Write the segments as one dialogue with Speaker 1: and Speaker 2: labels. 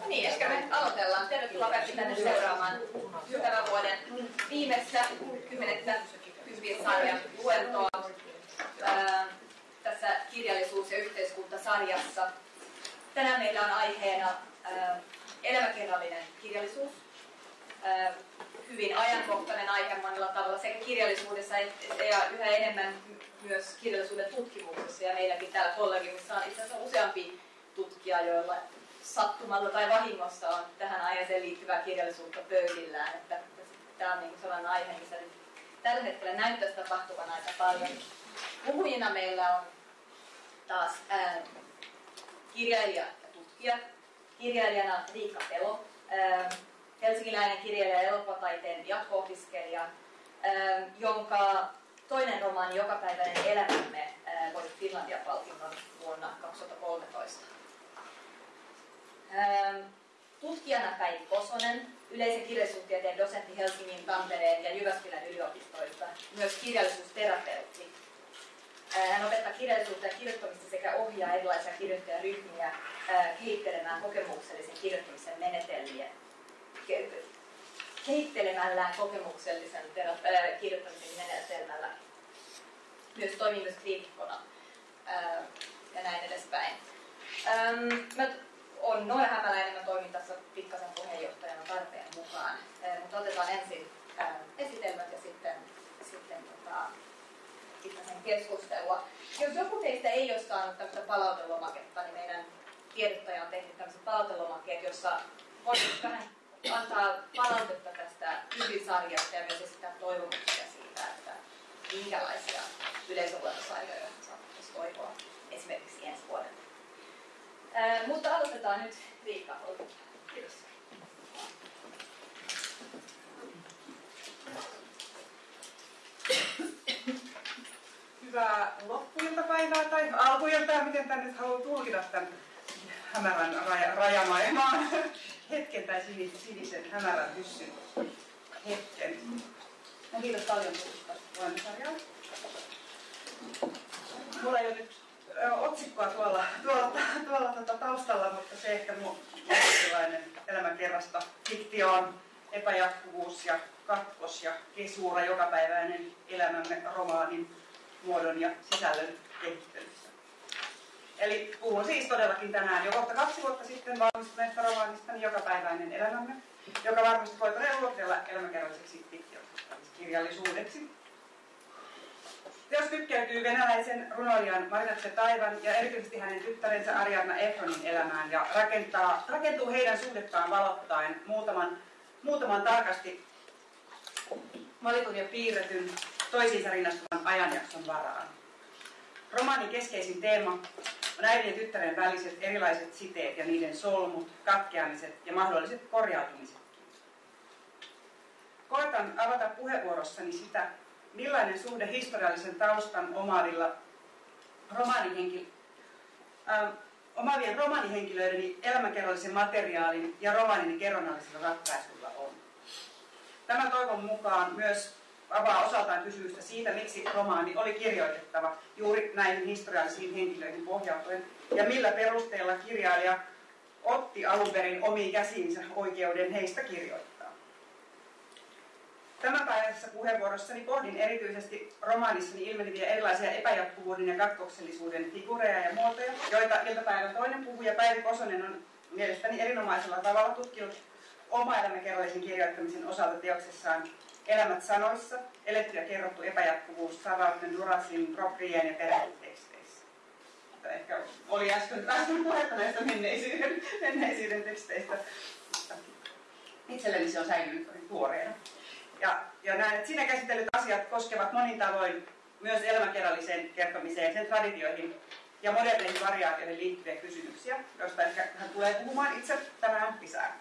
Speaker 1: No niin, ehkä me aloitellaan. Tervetuloa kaikki tänne seuraamaan tämän vuoden viimeistä kymmenettä kympin-sarjan luentoa ää, tässä kirjallisuus- ja yhteiskuntasarjassa. Tänään meillä on aiheena elämäkerrallinen kirjallisuus. Hyvin ajankohtainen aihe monella tavalla sekä kirjallisuudessa ja yhä enemmän myös kirjallisuuden tutkimuksessa. Ja meilläkin täällä kollegimissa on itse asiassa useampi tutkija, joilla sattumalla tai vahingossa on tähän aiheeseen liittyvää kirjallisuutta pöydillään. Että tämä on niin sellainen aihe, missä nyt tällä hetkellä näyttäisi tapahtuvan aika paljon. Puhujina meillä on taas ää, kirjailija ja tutkija. Kirjailijana Riikka Pelo, ää, helsinkiläinen kirjailija ja elokuvataiteen jatko-opiskelija, jonka toinen romaani Jokapäiväinen elämämme voitti Finlandia-palkinnon vuonna 2013. Tutkijana Päivi Kosonen, yleisen kirjallisuustieteen dosentti Helsingin, Tampereen ja Jyväskylän yliopistoista, myös kirjallisuusterapeutti. Hän opettaa kirjallisuutta ja kirjoittamista sekä ohjaa erilaisia kirjoittajaryhmiä kehittelemään kokemuksellisen kirjoittamisen menetelmiä kehittelemällään kokemuksellisen terap- kirjoittamisen menetelmällä. Myös toimii myös kriitikkona ja näin edespäin. Mä on Noora Hämäläinen, mä toimin tässä pikkasen puheenjohtajana tarpeen mukaan. Mutta otetaan ensin esitelmät ja sitten, sitten tota, pikkasen keskustelua. Jos joku teistä ei ole saanut tämmöistä palautelomaketta, niin meidän tiedottaja on tehnyt tämmöiset palautelomakkeet, jossa voit vähän antaa palautetta tästä ylisarjasta ja myös esittää toivomuksia siitä, että minkälaisia yleisöluentosarjoja saattaisi toivoa esimerkiksi ensi vuodelle. Mutta aloitetaan nyt Riikka. Kiitos.
Speaker 2: Hyvää loppuiltapäivää tai alkuiltaa, miten tänne haluaa tulkita tämän hämärän raja, rajamaailmaan hetken tai sinisen hämärän hyssyn hetken. No, kiitos paljon tuosta luennosarjaa. Mulla ei ole nyt otsikkoa tuolla, tuolla, tuolla tuota taustalla, mutta se ehkä mun elämänkerrasta fiktioon, epäjatkuvuus ja katkos ja kesuura jokapäiväinen elämämme romaanin muodon ja sisällön kehittelyssä. Eli puhun siis todellakin tänään jo kohta kaksi vuotta sitten valmistuneesta romaanistani Jokapäiväinen elämämme, joka varmasti voi todella luokitella elämäkerralliseksi kirjallisuudeksi. Teos kytkeytyy venäläisen runoilijan Marinatse Taivan ja erityisesti hänen tyttärensä Ariadna Efronin elämään ja rakentaa, rakentuu heidän suhdettaan valottaen muutaman, muutaman tarkasti valitun ja piirretyn toisiinsa rinnastuvan ajanjakson varaan. Romaanin keskeisin teema on äidin ja tyttären väliset erilaiset siteet ja niiden solmut, katkeamiset ja mahdolliset korjautumiset. Koitan avata puheenvuorossani sitä, millainen suhde historiallisen taustan omaavilla romaanihenkilöillä äh, omaavien romaanihenkilöideni elämänkerrallisen materiaalin ja romaanin kerronnallisella ratkaisulla on. Tämä toivon mukaan myös avaa osaltaan kysymystä siitä, miksi romaani oli kirjoitettava juuri näihin historiallisiin henkilöihin pohjautuen ja millä perusteella kirjailija otti alun perin omiin käsiinsä oikeuden heistä kirjoittaa. Tämänpäiväisessä puheenvuorossani pohdin erityisesti romaanissani ilmeneviä erilaisia epäjatkuvuuden ja katkoksellisuuden figureja ja muotoja, joita iltapäivän toinen puhuja Päivi Kosonen on mielestäni erinomaisella tavalla tutkinut oma elämäkerrallisen kirjoittamisen osalta teoksessaan Elämät sanoissa, eletty ja kerrottu epäjatkuvuus Savauten, Durasin, Proprien ja perheteksteissä. Ehkä oli äsken, äsken puhetta näistä menneisyyden, menneisyyden teksteistä. Itselleni se on säilynyt tuoreena. Ja, ja että siinä käsitellyt asiat koskevat monin tavoin myös elämäkerralliseen kertomiseen, sen traditioihin ja moderneihin variaatioihin liittyviä kysymyksiä, joista ehkä hän tulee puhumaan itse tänään lisää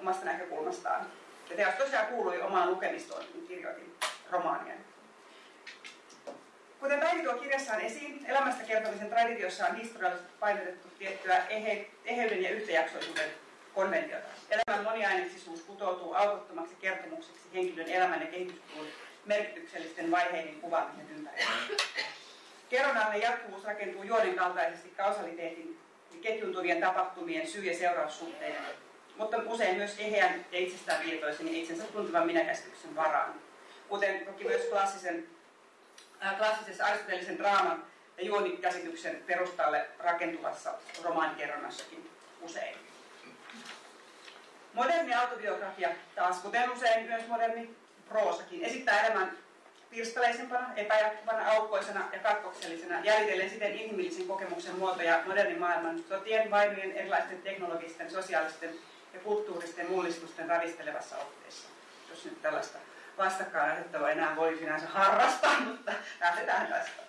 Speaker 2: omasta näkökulmastaan. Ja teos tosiaan kuului omaan lukemistoon, kun kirjoitin romaania. Kuten Päivi tuo kirjassaan esiin, elämästä kertomisen traditiossa on historiallisesti painotettu tiettyä ehe, eheyden ja yhtäjaksoisuuden konventiota. Elämän moniaineksisuus kutoutuu aukottomaksi kertomukseksi henkilön elämän ja kehityskulun merkityksellisten vaiheiden kuvaamisen ympärillä. Kerronnallinen jatkuvuus rakentuu juonen kaltaisesti kausaliteetin ketjuntuvien tapahtumien syy- ja seuraussuhteiden, mutta usein myös eheän ja itsestään tietoisen ja itsensä tuntuvan minäkäsityksen varaan. Kuten toki myös klassisen, äh, klassisessa aristotelisen draaman ja juonikäsityksen perustalle rakentuvassa romaanikerronnassakin usein. Moderni autobiografia taas, kuten usein myös moderni proosakin, esittää elämän pirstaleisempana, epäjatkuvana, aukkoisena ja katkoksellisena, jäljitellen siten inhimillisen kokemuksen muotoja modernin maailman sotien, vainojen, erilaisten teknologisten, sosiaalisten ja kulttuuristen mullistusten ravistelevassa otteessa. Jos nyt tällaista vastakkainasettelua enää voi sinänsä harrastaa, mutta lähdetään tästä.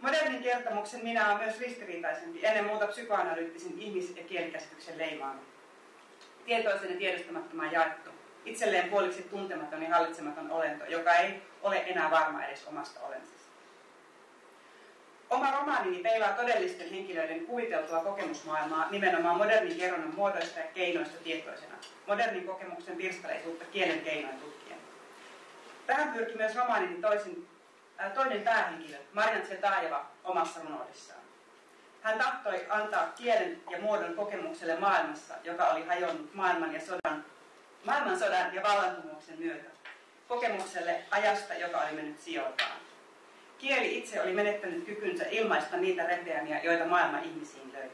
Speaker 2: Modernin kertomuksen minä on myös ristiriitaisempi, ennen muuta psykoanalyyttisen ihmis- ja kielikäsityksen leimaaminen. Tietoisen ja tiedostamattoman jaettu, itselleen puoliksi tuntematon ja hallitsematon olento, joka ei ole enää varma edes omasta olensista. Oma romaanini peilaa todellisten henkilöiden kuviteltua kokemusmaailmaa nimenomaan modernin kerronnan muodoista ja keinoista tietoisena, modernin kokemuksen pirstaleisuutta kielen keinoin tutkien. Tähän pyrki myös romaanini toisin, äh, toinen päähenkilö, Marian Tsetaajeva, omassa runoudessaan. Hän tahtoi antaa kielen ja muodon kokemukselle maailmassa, joka oli hajonnut maailman ja sodan, maailmansodan ja vallankumouksen myötä. Kokemukselle ajasta, joka oli mennyt sijoiltaan. Kieli itse oli menettänyt kykynsä ilmaista niitä repeämiä, joita maailma ihmisiin löi.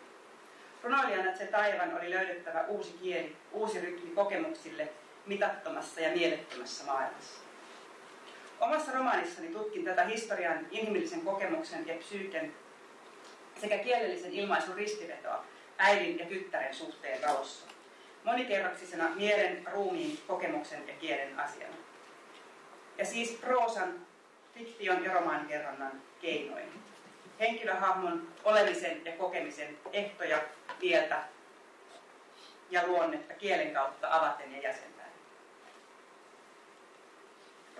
Speaker 2: Runoilijana taivan oli löydettävä uusi kieli, uusi rytmi kokemuksille mitattomassa ja mielettömässä maailmassa. Omassa romaanissani tutkin tätä historian, inhimillisen kokemuksen ja psyyken sekä kielellisen ilmaisun ristivetoa äidin ja tyttären suhteen valossa. Monikerroksisena mielen, ruumiin, kokemuksen ja kielen asiana. Ja siis proosan, fiktion ja romaanikerronnan keinoin. Henkilöhahmon olemisen ja kokemisen ehtoja, kieltä ja luonnetta kielen kautta avaten ja jäsentäen.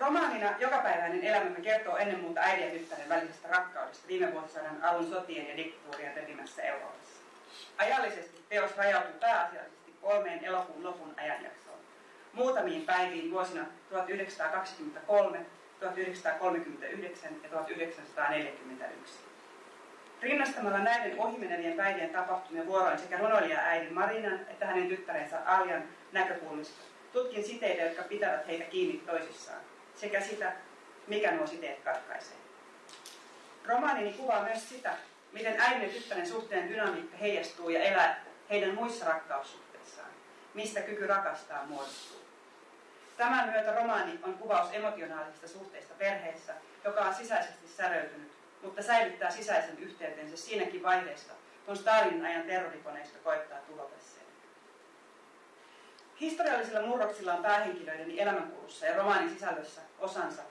Speaker 2: Romaanina jokapäiväinen elämämme kertoo ennen muuta äidin ja tyttären välisestä rakkaudesta viime vuosisadan alun sotien ja diktatuurien repimässä Euroopassa. Ajallisesti teos rajautuu pääasiallisesti kolmeen elokuun lopun ajanjaksoon. Muutamiin päiviin vuosina 1923, 1939 ja 1941. Rinnastamalla näiden ohimenevien päivien tapahtumia vuoroin sekä runoilija äidin Marinan että hänen tyttärensä Aljan näkökulmista tutkin siteitä, jotka pitävät heitä kiinni toisissaan, sekä sitä, mikä nuo siteet katkaisee. Romaanini kuvaa myös sitä, miten äidin ja tyttären suhteen dynamiikka heijastuu ja elää heidän muissa rakkaussuhteissaan, mistä kyky rakastaa muodostuu. Tämän myötä romaani on kuvaus emotionaalisista suhteista perheessä, joka on sisäisesti säröytynyt, mutta säilyttää sisäisen yhteytensä siinäkin vaiheessa, kun Stalinin ajan terrorikoneisto koittaa tuhota sen. Historiallisilla murroksilla on päähenkilöideni elämänkulussa ja romaanin sisällössä osansa,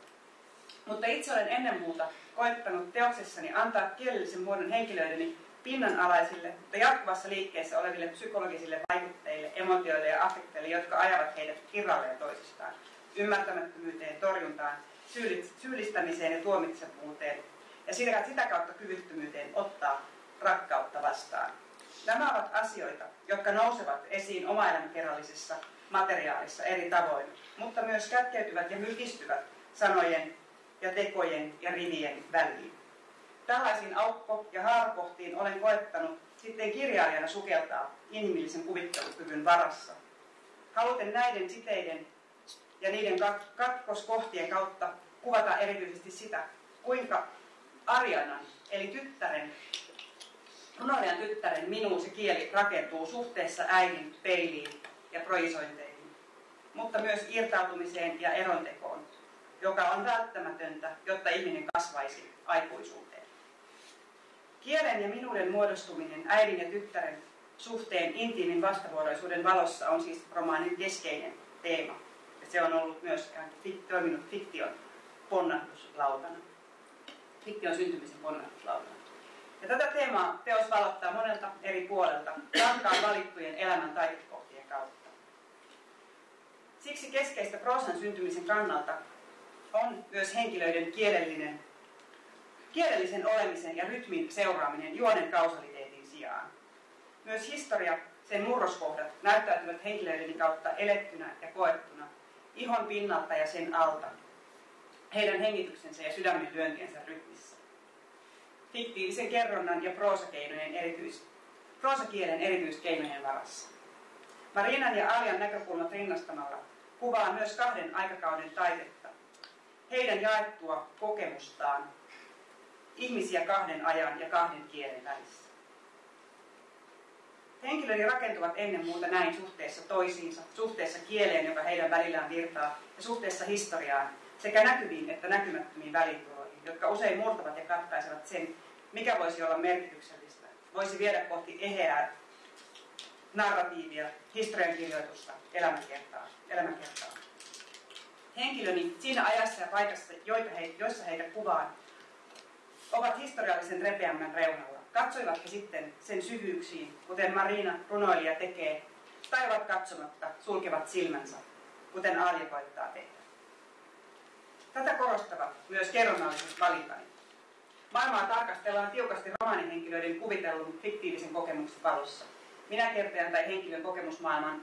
Speaker 2: mutta itse olen ennen muuta koettanut teoksessani antaa kielellisen muodon henkilöideni pinnanalaisille, mutta jatkuvassa liikkeessä oleville psykologisille vaikutteille, emotioille ja affekteille, jotka ajavat heidät irralleen toisistaan, ymmärtämättömyyteen, torjuntaan, syyllistämiseen ja tuomitsevuuteen, ja sitä kautta kyvyttömyyteen ottaa rakkautta vastaan. Nämä ovat asioita, jotka nousevat esiin omaelämäkerrallisessa materiaalissa eri tavoin, mutta myös kätkeytyvät ja mykistyvät sanojen ja tekojen ja rivien väliin. Tällaisiin aukko- ja haarakohtiin olen koettanut sitten kirjailijana sukeltaa inhimillisen kuvittelukyvyn varassa. Haluten näiden siteiden ja niiden katkoskohtien kautta kuvata erityisesti sitä, kuinka Arianan, eli tyttären, runoilijan tyttären minuun se kieli rakentuu suhteessa äidin peiliin ja projisointeihin, mutta myös irtautumiseen ja erontekoon, joka on välttämätöntä, jotta ihminen kasvaisi aikuisuuteen. Kielen ja minuuden muodostuminen äidin ja tyttären suhteen intiimin vastavuoroisuuden valossa on siis romaanin keskeinen teema. Ja se on ollut myös toiminut fiktion ponnahduslautana. Fiktion syntymisen ponnahduslautana. Ja tätä teemaa teos valottaa monelta eri puolelta, tarkkaan valittujen elämän taitekohtien kautta. Siksi keskeistä proosan syntymisen kannalta on myös henkilöiden kielellinen, kielellisen olemisen ja rytmin seuraaminen juonen kausaliteetin sijaan. Myös historia, sen murroskohdat näyttäytyvät henkilöiden kautta elettynä ja koettuna, ihon pinnalta ja sen alta, heidän hengityksensä ja sydämen lyöntiensä rytmissä. Fiktiivisen kerronnan ja proosakeinojen erityis, proosakielen erityiskeinojen varassa. Marinan ja Aljan näkökulmat rinnastamalla kuvaa myös kahden aikakauden taidetta, heidän jaettua kokemustaan, ihmisiä kahden ajan ja kahden kielen välissä. Henkilöni rakentuvat ennen muuta näin suhteessa toisiinsa, suhteessa kieleen, joka heidän välillään virtaa, ja suhteessa historiaan, sekä näkyviin että näkymättömiin välipuroihin, jotka usein murtavat ja katkaisevat sen, mikä voisi olla merkityksellistä, voisi viedä kohti eheää narratiivia, historiankirjoitusta, elämäkertaa. elämäkertaa. Henkilöni siinä ajassa ja paikassa, joita he, joissa heitä kuvaan, ovat historiallisen repeämmän reunalla. Katsoivat he sitten sen syvyyksiin, kuten Marina runoilija tekee, tai ovat katsomatta, sulkevat silmänsä, kuten Aalja koittaa tehdä. Tätä korostavat myös kerronnalliset valintani. Maailmaa tarkastellaan tiukasti romaanihenkilöiden kuvitellun fiktiivisen kokemuksen valossa. Minä kertojan tai henkilön kokemusmaailman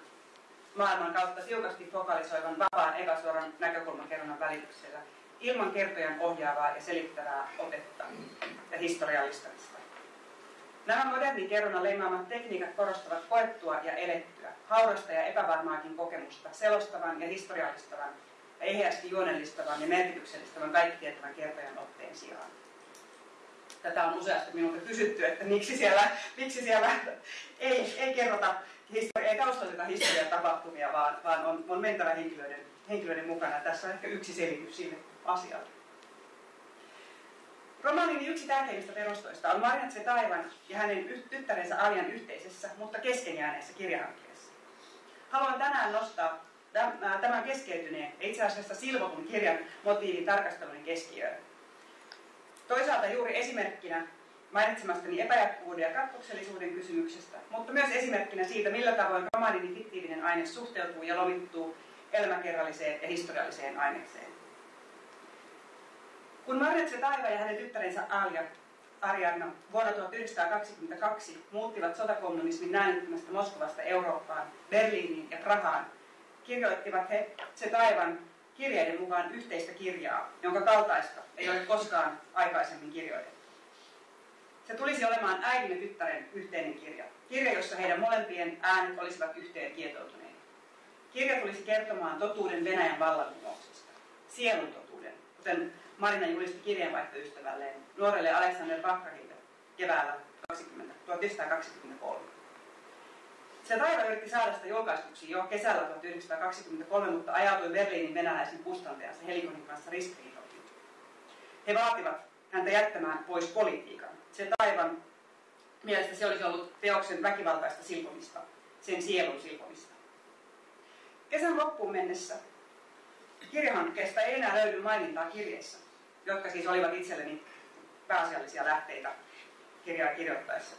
Speaker 2: maailman kautta tiukasti fokalisoivan vapaan epäsuoran näkökulmakerronnan välityksellä ilman kertojan ohjaavaa ja selittävää otetta ja historiallistamista. Nämä modernin kerronnan leimaamat tekniikat korostavat koettua ja elettyä, haurasta ja epävarmaakin kokemusta, selostavan ja historiallistavan eheästi juonellistavan ja merkityksellistävän kaikkitietävän kertojan otteen sijaan. Tätä on useasti minulta kysytty, että miksi siellä, miksi siellä ei, ei kerrota historia, ei taustalleta historian tapahtumia, vaan, vaan on, on mentävä henkilöiden, henkilöiden mukana. Tässä on ehkä yksi selitys sille asialle. Romaanin yksi tärkeimmistä perustoista on Marjat Taivan ja hänen tyttärensä Aljan yhteisessä, mutta keskenjääneessä kirjahankkeessa. Haluan tänään nostaa tämän keskeytyneen ja itse asiassa silvotun kirjan motiivin tarkastelun keskiöön. Toisaalta juuri esimerkkinä mainitsemastani epäjatkuvuuden ja katkoksellisuuden kysymyksestä, mutta myös esimerkkinä siitä, millä tavoin romaanin fiktiivinen aine suhteutuu ja lomittuu elämäkerralliseen ja historialliseen aineeseen. Kun Marjetse Taiva ja hänen tyttärensä Alja Arianna vuonna 1922 muuttivat sotakommunismin näännyttämästä Moskovasta Eurooppaan, Berliiniin ja Prahaan, kirjoittivat he se taivan kirjeiden mukaan yhteistä kirjaa, jonka kaltaista ei ole koskaan aikaisemmin kirjoitettu. Se tulisi olemaan äidin ja tyttären yhteinen kirja. Kirja, jossa heidän molempien äänet olisivat yhteen kietoutuneet. Kirja tulisi kertomaan totuuden Venäjän vallankumouksesta. Sielun totuuden, kuten Marina julisti kirjeenvaihtoystävälleen nuorelle Alexander Bakrahille keväällä 20, 1923. Se taiva yritti saada sitä julkaistuksi jo kesällä 1923, mutta ajautui Berliinin venäläisen kustantajansa Helikonin kanssa ristiriitoihin. He vaativat häntä jättämään pois politiikan. Se taivan mielestä se olisi ollut teoksen väkivaltaista silpomista, sen sielun silpomista. Kesän loppuun mennessä kirjahankkeesta ei enää löydy mainintaa kirjeessä, jotka siis olivat itselleni pääasiallisia lähteitä kirjaa kirjoittaessa.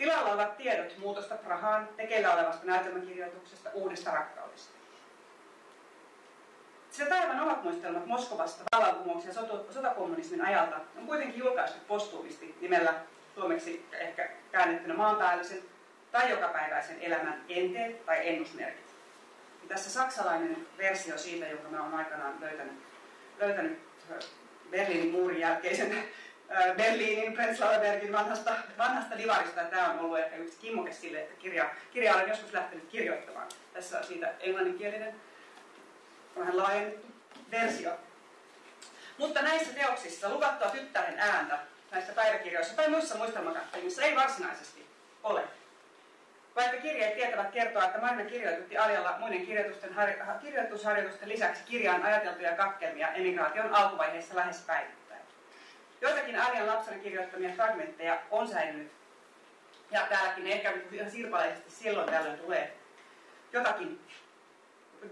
Speaker 2: Tilalla ovat tiedot muutosta Prahaan, tekeillä olevasta näytelmäkirjoituksesta, uudesta rakkaudesta. Se taivan omat muistelmat Moskovasta vallankumouksen ja sotakommunismin ajalta on kuitenkin julkaistu postuumisti nimellä suomeksi ehkä käännettynä maanpäällisen tai jokapäiväisen elämän enteet tai ennusmerkit. Ja tässä saksalainen versio siitä, jonka mä olen aikanaan löytänyt, löytänyt Berliinin muurin jälkeisen Berliinin Prenzlauerbergin vanhasta, vanhasta divarista. Tämä on ollut ehkä yksi kimmoke sille, että kirja, kirja olen joskus lähtenyt kirjoittamaan. Tässä on siitä englanninkielinen vähän laajennettu versio. Mutta näissä teoksissa luvattua tyttären ääntä näissä päiväkirjoissa tai muissa muistelmakappelissa ei varsinaisesti ole. Vaikka kirjeet tietävät kertoa, että Marina kirjoitutti Aljalla muiden kirjoitusten, kirjoitusharjoitusten lisäksi kirjaan ajateltuja katkelmia emigraation alkuvaiheessa lähes päivittäin. Joitakin Aljan lapsena kirjoittamia fragmentteja on säilynyt. Ja täälläkin ehkä ihan sirpaleisesti silloin tällöin tulee jotakin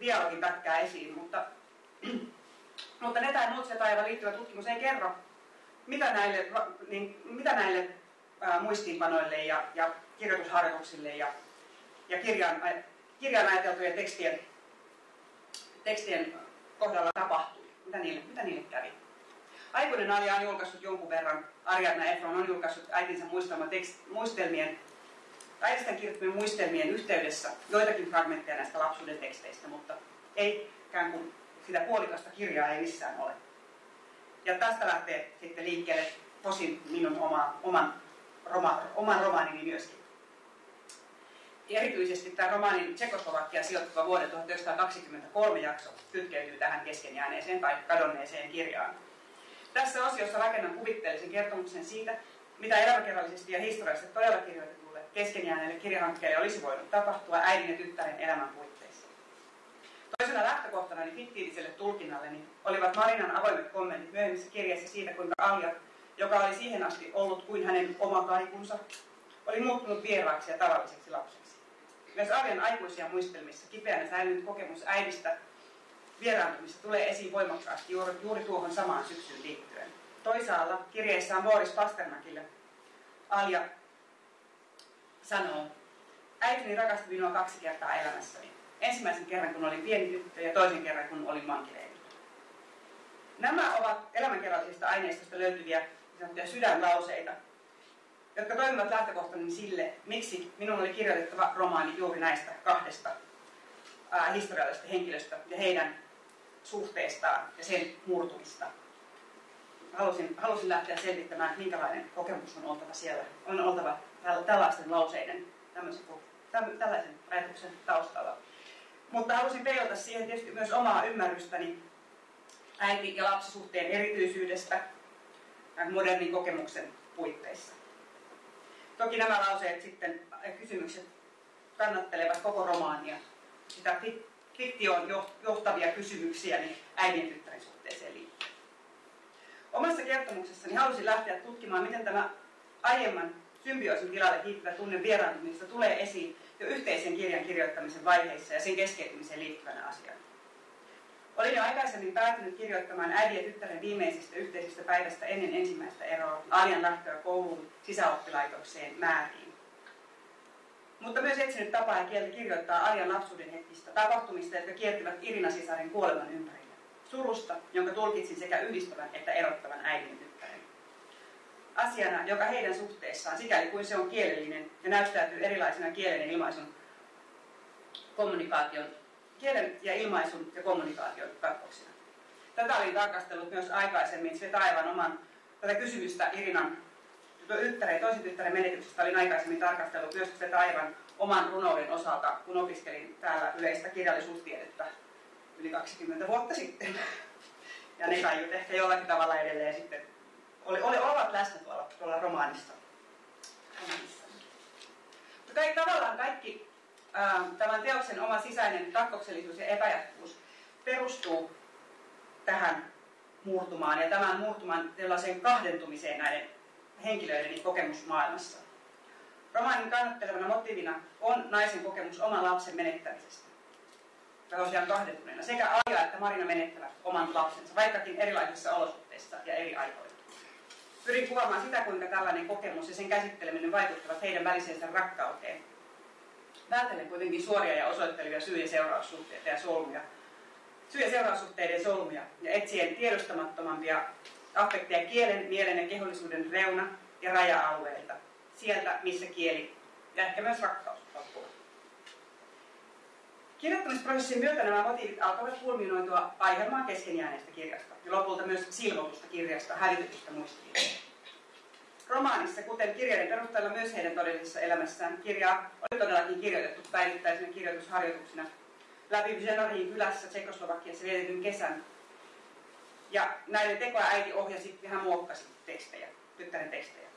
Speaker 2: dialogin pätkää esiin, mutta, mutta ne tai muut se taiva liittyvä tutkimus ei kerro, mitä näille, niin, mitä näille ää, muistiinpanoille ja, ja kirjoitusharjoituksille ja, ja kirjaan, kirjaan ajateltujen tekstien, tekstien kohdalla tapahtui, mitä niille, mitä niille kävi. Aikuinen Arja on julkaissut jonkun verran, Ariadna Efron on julkaissut äitinsä muistelmien Äidisten kirjoittamien muistelmien yhteydessä joitakin fragmentteja näistä lapsuuden teksteistä, mutta ei ikään kuin sitä puolikasta kirjaa ei missään ole. Ja tästä lähtee sitten liikkeelle tosin minun oma, oman roma, oman romaanini myöskin. Erityisesti tämä romaanin Tsekoslovakia sijoittuva vuoden 1923 jakso kytkeytyy tähän keskenjääneeseen tai kadonneeseen kirjaan. Tässä osiossa rakennan kuvitteellisen kertomuksen siitä, mitä elämäkerrallisesti ja historiallisesti todella kirjoitetulle keskenjääneelle kirjahankkeelle olisi voinut tapahtua äidin ja tyttären elämän puitteissa. Toisena lähtökohtana fiktiiviselle tulkinnalleni olivat Marinan avoimet kommentit myöhemmissä kirjeissä siitä, kuinka Alja, joka oli siihen asti ollut kuin hänen oma kaikunsa, oli muuttunut vieraaksi ja tavalliseksi lapseksi. Myös Aljan aikuisia muistelmissa kipeänä säilynyt kokemus äidistä vieraantumista tulee esiin voimakkaasti juuri, juuri tuohon samaan syksyyn liittyen. Toisaalla kirjeessään Boris Pasternakille Alja sanoo, äitini rakasti minua kaksi kertaa elämässäni. Ensimmäisen kerran, kun olin pieni tyttö ja toisen kerran, kun olin vankileirillä. Nämä ovat elämänkerrallisista aineistosta löytyviä niin sydänlauseita, jotka toimivat lähtökohtani sille, miksi minun oli kirjoitettava romaani juuri näistä kahdesta historiallisesta henkilöstä ja heidän suhteestaan ja sen murtumista. Halusin, halusin lähteä selvittämään, minkälainen kokemus on oltava siellä. On oltava tällaisten lauseiden, tällaisen ajatuksen taustalla. Mutta halusin peilata siihen tietysti myös omaa ymmärrystäni äiti- ja lapsisuhteen erityisyydestä modernin kokemuksen puitteissa. Toki nämä lauseet sitten, kysymykset kannattelevat koko romaania. Sitä fiktioon johtavia kysymyksiä niin äidin tyttären suhteeseen liittyen. Omassa kertomuksessani halusin lähteä tutkimaan, miten tämä aiemman symbioosin tilalle hiipivä tunne vieraantumista tulee esiin jo yhteisen kirjan kirjoittamisen vaiheissa ja sen keskeytymiseen liittyvänä asiana. Olin jo aikaisemmin päätynyt kirjoittamaan äidin ja tyttären viimeisestä yhteisestä päivästä ennen ensimmäistä eroa Aljan lähtöä kouluun sisäoppilaitokseen määriin. Mutta myös etsinyt tapaa ja kieltä kirjoittaa Arjan lapsuuden hetkistä tapahtumista, jotka kiertivät Irina Sisarin kuoleman ympärillä. Surusta, jonka tulkitsin sekä yhdistävän että erottavan äidin tyttären. Asiana, joka heidän suhteessaan, sikäli kuin se on kielellinen ja näyttäytyy erilaisena kielen ilmaisun kommunikaation kielen ja ilmaisun ja kommunikaation katkoksina. Tätä olin tarkastellut myös aikaisemmin se aivan oman tätä kysymystä Irinan tyttären, toisen tyttären menetyksestä olin aikaisemmin tarkastellut myös sitä aivan oman runouden osalta, kun opiskelin täällä yleistä kirjallisuustiedettä yli 20 vuotta sitten. Ja ne kaiut ehkä jollakin tavalla edelleen sitten oli, oli, ovat läsnä tuolla, tuolla romaanissa. Mutta tavallaan kaikki Ähm, tämän teoksen oma sisäinen katkoksellisuus ja epäjatkuvuus perustuu tähän murtumaan ja tämän murtuman tällaiseen kahdentumiseen näiden henkilöiden kokemusmaailmassa. Romaanin kannattelevana motiivina on naisen kokemus oman lapsen menettämisestä. Tosiaan kahdentuneena. Sekä Aija että Marina menettävät oman lapsensa, vaikkakin erilaisissa olosuhteissa ja eri aikoina. Pyrin kuvaamaan sitä, kuinka tällainen kokemus ja sen käsitteleminen vaikuttavat heidän väliseensä rakkauteen vältellen kuitenkin suoria ja osoittelevia syy- ja seuraussuhteita ja solmuja, syy- ja seuraussuhteiden solmuja ja etsien tiedostamattomampia affekteja kielen, mielen ja kehollisuuden reuna- ja raja-alueilta, sieltä missä kieli ja ehkä myös rakkaus loppuu. Kirjoittamisprosessin myötä nämä motiivit alkavat kulminoitua aihelmaan keskenjääneestä kirjasta ja lopulta myös silvotusta kirjasta, hävitytystä muistiin. Romaanissa, kuten kirjojen perusteella myös heidän todellisessa elämässään, kirjaa oli todellakin kirjoitettu päivittäisenä kirjoitusharjoituksina läpi Zenorin kylässä Tsekoslovakiassa vietetyn kesän. Ja näiden tekoa äiti ohjasi ja hän muokkasi tekstejä, tyttären tekstejä.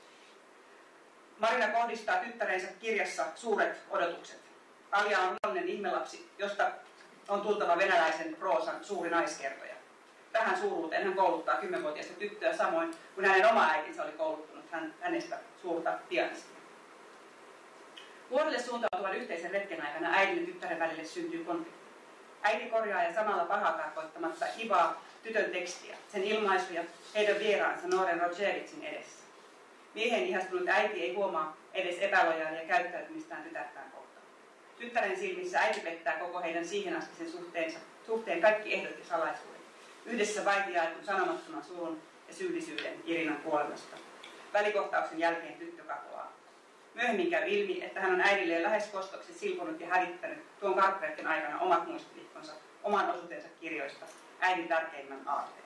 Speaker 2: Marina kohdistaa tyttärensä kirjassa suuret odotukset. Alia on onnellinen ihmelapsi, josta on tultava venäläisen proosan suuri naiskertoja. Tähän suuruuteen hän kouluttaa kymmenvuotiaista tyttöä samoin kuin hänen oma äitinsä oli kouluttanut hän, hänestä suurta pianistia. Vuodelle suuntautuvan yhteisen retken aikana äidin ja tyttären välille syntyy konflikti. Äiti korjaa ja samalla pahaa tarkoittamatta hivaa tytön tekstiä, sen ilmaisuja heidän vieraansa Noren Rogeritsin edessä. Miehen ihastunut äiti ei huomaa edes epälojaalia käyttäytymistään tytärtään kohtaan. Tyttären silmissä äiti pettää koko heidän siihen asti suhteensa, suhteen kaikki ehdot ja salaisuudet. Yhdessä vaitiaetun sanomattoman surun ja syyllisyyden Irinan kuolemasta. Välikohtauksen jälkeen tyttö katoaa. Myöhemmin käy ilmi, että hän on äidilleen lähes kostoksi silponut ja hävittänyt tuon karppeiden aikana omat muistivihkonsa, oman osuutensa kirjoista, äidin tärkeimmän aatteen.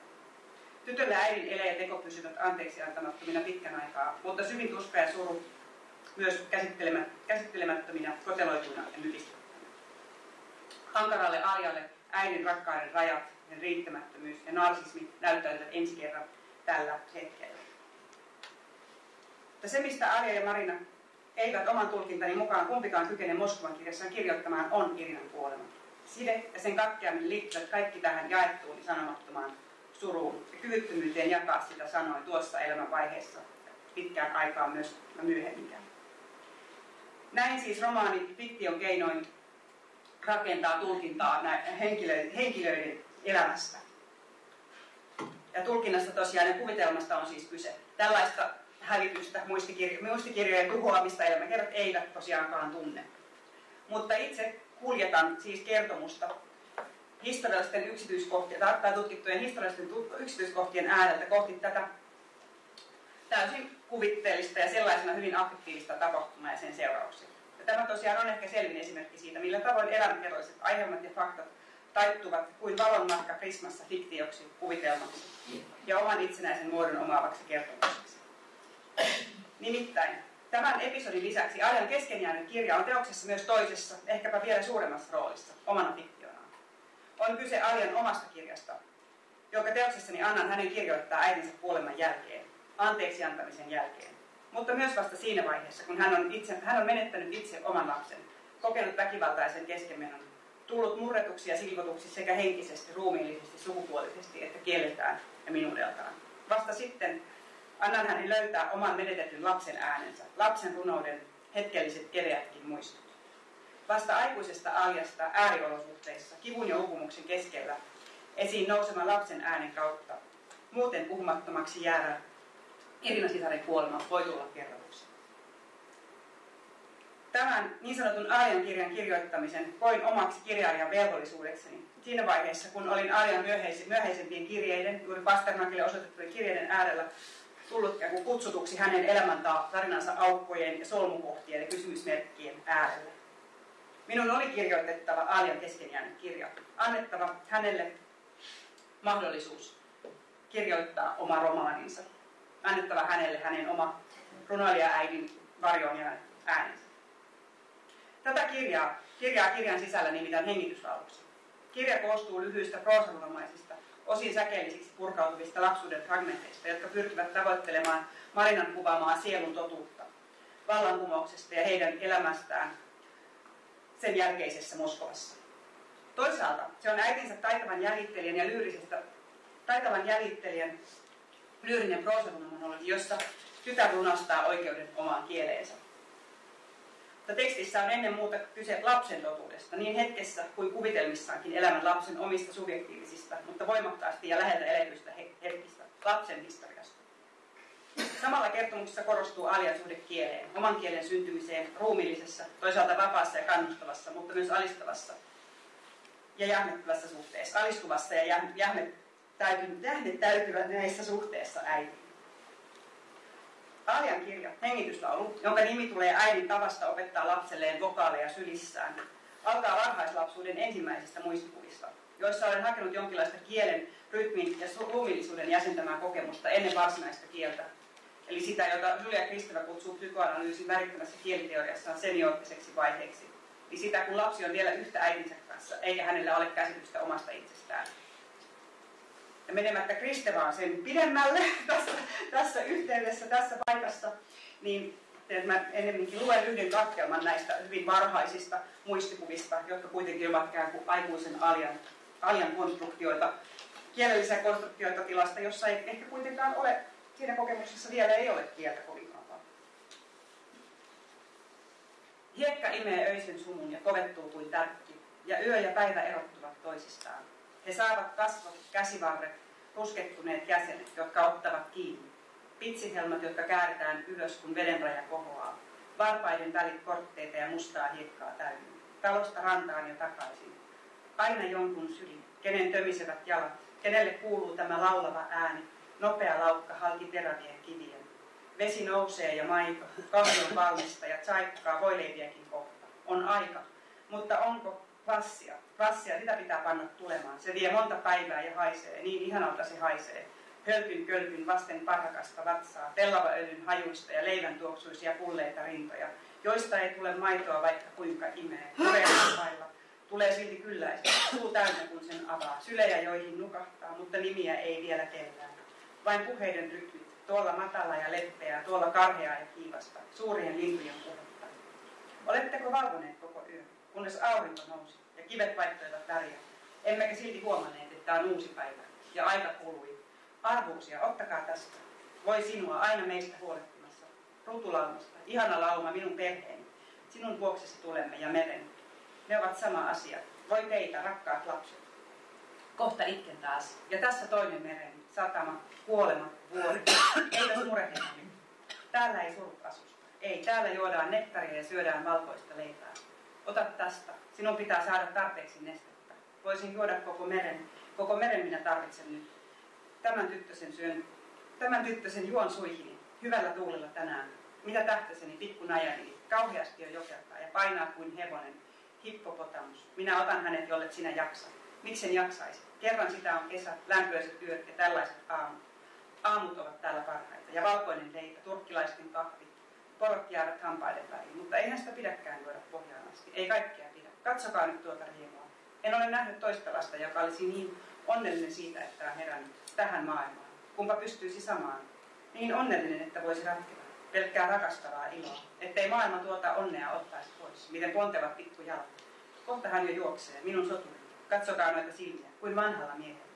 Speaker 2: Tytöllä äidin ele ja teko pysyvät anteeksi antamattomina pitkän aikaa, mutta syvin tuska ja suru myös käsittelemättöminä, koteloituina ja mykistettävinä. Hankaralle Arjalle äidin rakkauden rajat, ja riittämättömyys ja narsismi näyttäytyvät ensi kerran tällä hetkellä. Mutta se, mistä Arja ja Marina eivät oman tulkintani mukaan kumpikaan kykene Moskovan kirjassaan kirjoittamaan, on Irinan kuolema. Side ja sen katkeaminen liittyvät kaikki tähän jaettuun sanomattomaan suruun ja kyvyttömyyteen jakaa sitä sanoin tuossa elämänvaiheessa pitkään aikaan myös myöhemminkään. Näin siis romaani fiktion keinoin rakentaa tulkintaa henkilöiden, henkilöiden elämästä. Ja tulkinnasta tosiaan ja kuvitelmasta on siis kyse. Tällaista hävitystä, muistikirjo- muistikirjojen tuhoamista elämäkerrat eivät tosiaankaan tunne. Mutta itse kuljetan siis kertomusta historiallisten yksityiskohtien, tai tutkittujen historiallisten yksityiskohtien ääreltä kohti tätä täysin kuvitteellista ja sellaisena hyvin affektiivista tapahtumaa ja sen seurauksia. Ja tämä tosiaan on ehkä selvin esimerkki siitä, millä tavoin elämänkerralliset aiheet ja faktat taittuvat kuin valonmatka prismassa fiktioksi, kuvitelmaksi ja oman itsenäisen muodon omaavaksi kertomukseksi. Nimittäin tämän episodin lisäksi Arjan kesken kirja on teoksessa myös toisessa, ehkäpä vielä suuremmassa roolissa, omana fiktionaan. On kyse Arjan omasta kirjasta, jonka teoksessani annan hänen kirjoittaa äitinsä kuoleman jälkeen, anteeksi antamisen jälkeen. Mutta myös vasta siinä vaiheessa, kun hän on, itse, hän on menettänyt itse oman lapsen, kokenut väkivaltaisen keskenmenon tullut murretuksi ja silvotuksi sekä henkisesti, ruumiillisesti, sukupuolisesti että kieleltään ja minuudeltaan. Vasta sitten annan hänen löytää oman menetetyn lapsen äänensä, lapsen runouden hetkelliset keveätkin muistut. Vasta aikuisesta aljasta ääriolosuhteissa, kivun ja uupumuksen keskellä, esiin nousema lapsen äänen kautta, muuten puhumattomaksi jäävä Irina sisaren kuolema voi tulla kerrotuksi. Tämän niin sanotun Arjan kirjan kirjoittamisen koin omaksi kirjailijan velvollisuudekseni siinä vaiheessa, kun olin Arjan myöhäisempien kirjeiden, juuri Pasternakille osoitettujen kirjeiden äärellä, tullut kutsutuksi hänen elämäntaa tarinansa aukkojen ja solmukohtien ja kysymysmerkkien äärelle. Minun oli kirjoitettava Arjan kesken jäänyt kirja, annettava hänelle mahdollisuus kirjoittaa oma romaaninsa, annettava hänelle hänen oma runoilija-äidin varjoon äänensä. Tätä kirjaa, kirjaa kirjan sisällä nimitetään hengityslauluksi. Kirja koostuu lyhyistä proosarunomaisista, osin säkeellisiksi purkautuvista lapsuuden fragmenteista, jotka pyrkivät tavoittelemaan Marinan kuvaamaa sielun totuutta vallankumouksesta ja heidän elämästään sen jälkeisessä Moskovassa. Toisaalta se on äitinsä taitavan jäljittelijän ja lyyrisestä, taitavan jäljittelijän lyyrinen proosarunomonologi, jossa tytär lunastaa oikeuden omaan kieleensä. Mutta tekstissä on ennen muuta kyse lapsen totuudesta, niin hetkessä kuin kuvitelmissaankin elämän lapsen omista subjektiivisista, mutta voimakkaasti ja läheltä eletyistä hetkistä, lapsen historiasta. Samalla kertomuksessa korostuu alian suhde kieleen, oman kielen syntymiseen ruumillisessa, toisaalta vapaassa ja kannustavassa, mutta myös alistavassa ja jähmettävässä suhteessa, alistuvassa ja jähmettäytyvä näissä suhteessa äitiin. Aljan kirja, hengityslaulu, jonka nimi tulee äidin tavasta opettaa lapselleen vokaaleja sylissään, alkaa varhaislapsuuden ensimmäisistä muistikuvista, joissa olen hakenut jonkinlaista kielen, rytmin ja ruumillisuuden jäsentämää kokemusta ennen varsinaista kieltä. Eli sitä, jota Julia Kristevä kutsuu psykoanalyysin värittämässä kieliteoriassaan semioottiseksi vaiheeksi. Eli sitä, kun lapsi on vielä yhtä äidinsä kanssa, eikä hänellä ole käsitystä omasta itsestään menemättä Kristevaan sen pidemmälle tässä, tässä yhteydessä, tässä paikassa, niin että mä enemmänkin luen yhden katkelman näistä hyvin varhaisista muistikuvista, jotka kuitenkin ovat ikään kuin aikuisen aljan, aljan konstruktioita, kielellisiä konstruktioita tilasta, jossa ei ehkä kuitenkaan ole, siinä kokemuksessa vielä ei ole kieltä kovinkaan paljon. Hiekka imee öisen sumun ja kovettuu kuin tärkki, ja yö ja päivä erottuvat toisistaan. He saavat kasvot, käsivarret, ruskettuneet jäsenet, jotka ottavat kiinni. Pitsihelmat, jotka kääritään ylös, kun vedenraja kohoaa. Varpaiden välit kortteita ja mustaa hiekkaa täynnä. Talosta rantaan ja takaisin. Aina jonkun syli, kenen tömisevät jalat, kenelle kuuluu tämä laulava ääni, nopea laukka halki terävien kivien. Vesi nousee ja maito, kahvi on valmista ja tsaikkaa voileiviäkin kohta. On aika, mutta onko Vassia. Vassia, sitä pitää panna tulemaan. Se vie monta päivää ja haisee, niin ihanalta se haisee. hölkyn kölkyn vasten parrakasta vatsaa, pellavaöljyn hajuista ja leivän tuoksuisia pulleita rintoja, joista ei tule maitoa vaikka kuinka imee, vailla. Tulee silti kylläistä, suu täynnä kun sen avaa, sylejä joihin nukahtaa, mutta nimiä ei vielä kellään. Vain puheiden rytmit, tuolla matala ja leppeä, tuolla karheaa ja kiivasta, suurien lintujen puhetta. Oletteko valvoneet koko yön, kunnes aurinko nousi ja kivet vaihtoivat väriä? Emmekä silti huomanneet, että on uusi päivä ja aika kului. Arvuusia, ottakaa tästä. Voi sinua aina meistä huolehtimassa. Rutulaumasta, ihana lauma minun perheeni. Sinun vuoksesi tulemme ja meren. Ne ovat sama asia. Voi teitä, rakkaat lapset. Kohta itken taas. Ja tässä toinen meren, satama, kuolema, vuori. Eipäs murehdita nyt. Täällä ei surut asusta. Ei, täällä juodaan nettaria ja syödään valkoista leipää. Ota tästä. Sinun pitää saada tarpeeksi nestettä. Voisin juoda koko meren. Koko meren minä tarvitsen nyt. Tämän tyttösen syön. Tämän tyttösen juon suihini. Hyvällä tuulella tänään. Mitä tähtäseni, pikku najani. Kauheasti jo jokertaa ja painaa kuin hevonen hippopotamus. Minä otan hänet, jollet sinä jaksa. Miksen jaksaisi? Kerran sitä on kesä, lämpöiset yöt ja tällaiset aamut. Aamut ovat täällä parhaita. Ja valkoinen leipä, turkkilaisten kahvi. Porot jäävät hampaiden väliin, mutta eihän sitä pidäkään juoda pohjaan asti. Ei kaikkea pidä. Katsokaa nyt tuota riemua. En ole nähnyt toista lasta, joka olisi niin onnellinen siitä, että on herännyt tähän maailmaan. Kumpa pystyisi samaan. Niin onnellinen, että voisi ratketa. Pelkkää rakastavaa iloa. Ettei maailma tuota onnea ottaisi pois. Miten pontevat pikkujalat. Kohta hän jo juoksee, minun soturi. Katsokaa noita silmiä, kuin vanhalla miehellä.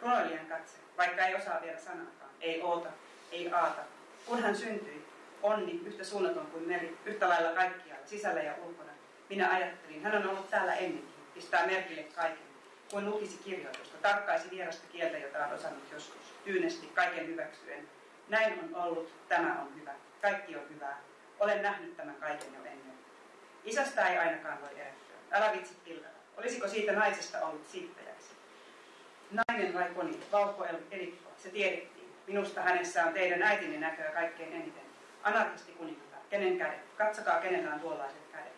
Speaker 2: Runoilijan katse, vaikka ei osaa vielä sanaakaan. Ei oota, ei aata. Kun hän syntyi, onni yhtä suunnaton kuin meri, yhtä lailla kaikkialla, sisällä ja ulkona. Minä ajattelin, hän on ollut täällä ennenkin, pistää merkille kaiken, kuin lukisi kirjoitusta, tarkkaisi vierasta kieltä, jota on osannut joskus, tyynesti kaiken hyväksyen. Näin on ollut, tämä on hyvä, kaikki on hyvää. Olen nähnyt tämän kaiken jo ennen. Isästä ei ainakaan voi erehtyä. Älä vitsi pilvellä. Olisiko siitä naisesta ollut siittäjäksi? Nainen vai koni, vaukko elikko, se tiedettiin. Minusta hänessä on teidän äitinne näköä kaikkein eniten. Anarkisti kuningatar, kenen kädet? Katsokaa, kenellä on tuollaiset kädet.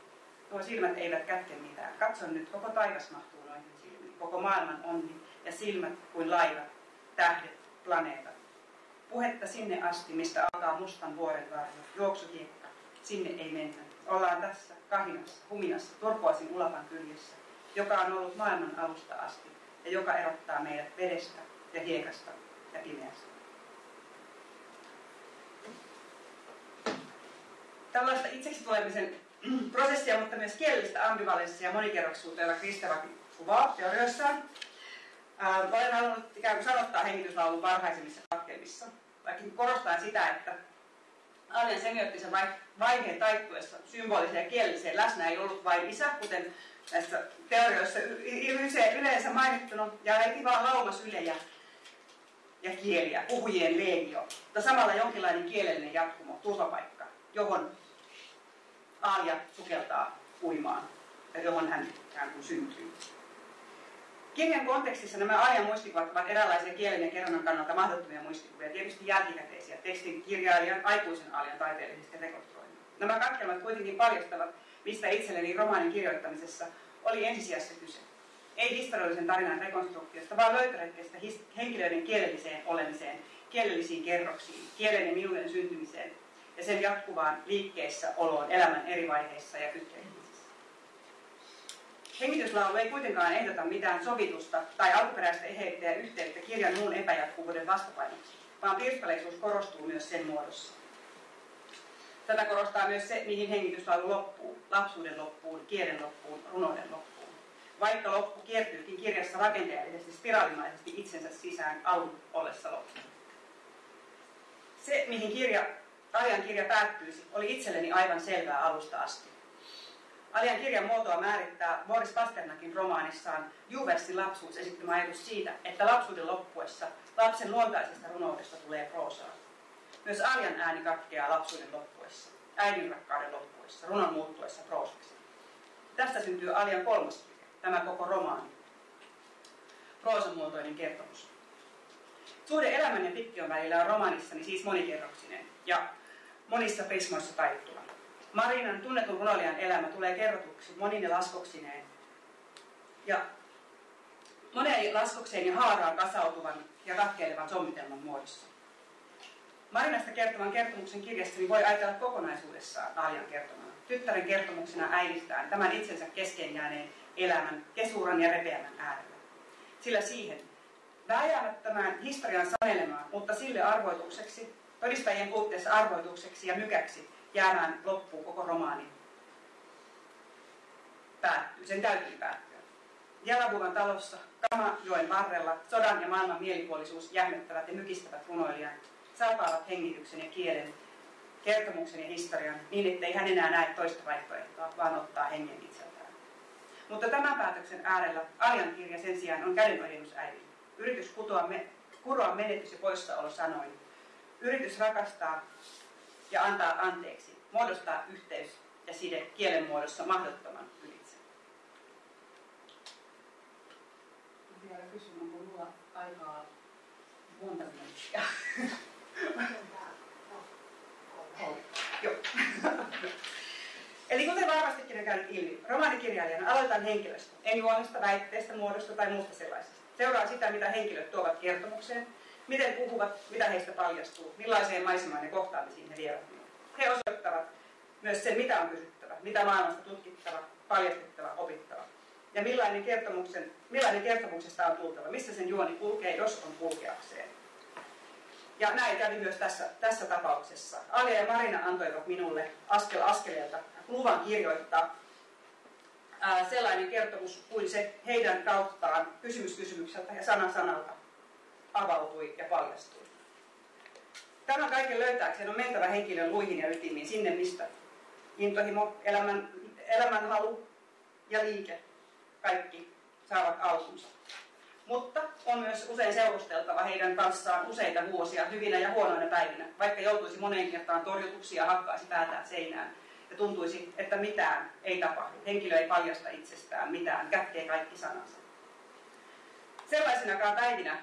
Speaker 2: Nuo silmät eivät kätke mitään. Katson nyt, koko taivas mahtuu noihin silmiin. Koko maailman onni ja silmät kuin laivat, tähdet, planeetat. Puhetta sinne asti, mistä alkaa mustan vuoren varjo, juoksukiekka. Sinne ei mennä. Ollaan tässä, kahinassa, huminassa, turpoasin ulapan kyljessä, joka on ollut maailman alusta asti ja joka erottaa meidät vedestä ja hiekasta ja pimeästä. Tällaista itseksi tulemisen prosessia, mutta myös kielellistä ambivalenssia ja monikerroksuutta, jota Kristeva kuvaa teorioissaan. Olen halunnut ikään kuin sanottaa hengityslaulun varhaisimmissa katkelmissa, vaikka korostan sitä, että Alien semiottisen vaiheen taittuessa symboliseen ja kielelliseen läsnä ei ollut vain isä, kuten näissä teorioissa yleensä mainittuna, ja heti vaan laumas ylejä ja kieliä, puhujien legio, mutta samalla jonkinlainen kielellinen jatkumo, turvapaikka, johon Aalia sukeltaa uimaan johon hän ikään kuin syntyy. Kirjan kontekstissa nämä ajan muistikuvat ovat eräänlaisia kielen ja kerronnan kannalta mahdottomia muistikuvia, tietysti jälkikäteisiä tekstin kirjailijan aikuisen aalian taiteellisesti rekonstruoinnit. Nämä katkelmat kuitenkin paljastavat, mistä itselleni romaanin kirjoittamisessa oli ensisijassa kyse. Ei historiallisen tarinan rekonstruktiosta, vaan löytöretkestä henkilöiden kielelliseen olemiseen, kielellisiin kerroksiin, kielen ja minuuden syntymiseen ja sen jatkuvaan liikkeessä oloon elämän eri vaiheissa ja kytkeissä. Hengityslaulu ei kuitenkaan ehdota mitään sovitusta tai alkuperäistä eheyttä ja yhteyttä kirjan muun epäjatkuvuuden vastapainoksi, vaan pirstaleisuus korostuu myös sen muodossa. Tätä korostaa myös se, mihin hengityslaulu loppuu, lapsuuden loppuun, kielen loppuun, runouden loppuun. Vaikka loppu kiertyykin kirjassa rakenteellisesti, spiraalimaisesti itsensä sisään alun ollessa loppu. Se, mihin kirja, ajan kirja päättyisi, oli itselleni aivan selvää alusta asti. Alian kirjan muotoa määrittää Boris Pasternakin romaanissaan Juversin lapsuus esittämä ajatus siitä, että lapsuuden loppuessa lapsen luontaisesta runoudesta tulee proosaa. Myös Alian ääni katkeaa lapsuuden loppuessa, äidin rakkauden loppuessa, runon muuttuessa proosaksi. Tästä syntyy Alian kolmas kirja, tämä koko romaani. Proosamuotoinen kertomus. Suhde elämän ja fiktion välillä on romaanissani siis monikerroksinen ja monissa prismoissa taittuva. Marinan tunnetun runoilijan elämä tulee kerrotuksi monine laskoksineen. Ja moneen laskokseen ja haaraan kasautuvan ja katkeilevan sommitelman muodossa. Marinasta kertoman kertomuksen kirjastani voi ajatella kokonaisuudessaan Aljan kertomana. Tyttären kertomuksena äidistään tämän itsensä kesken jääneen elämän kesuran ja repeämän äärellä. Sillä siihen vääjäämättömään historian sanelemaan, mutta sille arvoitukseksi, todistajien puutteessa arvoitukseksi ja mykäksi jäämään loppuun koko romaani. Päättyy, sen täytyy päättyä. Jalabuvan talossa, Kamajoen varrella, sodan ja maailman mielipuolisuus jähmettävät ja mykistävät runoilijan, salpaavat hengityksen ja kielen, kertomuksen ja historian, niin ettei hän enää näe toista vaihtoehtoa, vaan ottaa hengen itseltään. Mutta tämän päätöksen äärellä Aljan kirja sen sijaan on kädenojennus äidille. Yritys kutoa me, kuroa menetys ja poissaolo sanoin. Yritys rakastaa ja antaa anteeksi, muodostaa yhteys ja side kielen muodossa mahdottoman ylitse. Vielä kysyn, onko minulla aikaa monta minuuttia? Joo. Eli kuten varmastikin on käynyt ilmi, romaanikirjailijana aloitan henkilöstä, en juonesta, väitteestä, muodosta tai muusta sellaisesta. Seuraa sitä, mitä henkilöt tuovat kertomukseen, miten puhuvat, mitä heistä paljastuu, millaiseen maisemaan ja kohtaamisiin he vievät. He osoittavat myös sen, mitä on kysyttävä, mitä maailmasta tutkittava, paljastettava, opittava. Ja millainen, kertomuksen, millainen kertomuksesta on tultava, missä sen juoni kulkee, jos on kulkeakseen. Ja näin kävi myös tässä, tässä tapauksessa. Alia ja Marina antoivat minulle askel askeleelta luvan kirjoittaa ää, sellainen kertomus kuin se heidän kauttaan kysymys kysymykseltä ja sana sanalta avautui ja paljastui. Tämän kaiken löytääkseen on mentävä henkilön luihin ja ytimiin sinne, mistä intohimo, elämän, elämänhalu ja liike kaikki saavat alkunsa. Mutta on myös usein seurusteltava heidän kanssaan useita vuosia hyvinä ja huonoina päivinä, vaikka joutuisi moneen kertaan torjutuksi ja hakkaisi päätään seinään ja tuntuisi, että mitään ei tapahdu. Henkilö ei paljasta itsestään mitään, kätkee kaikki sanansa. Sellaisinakaan päivinä,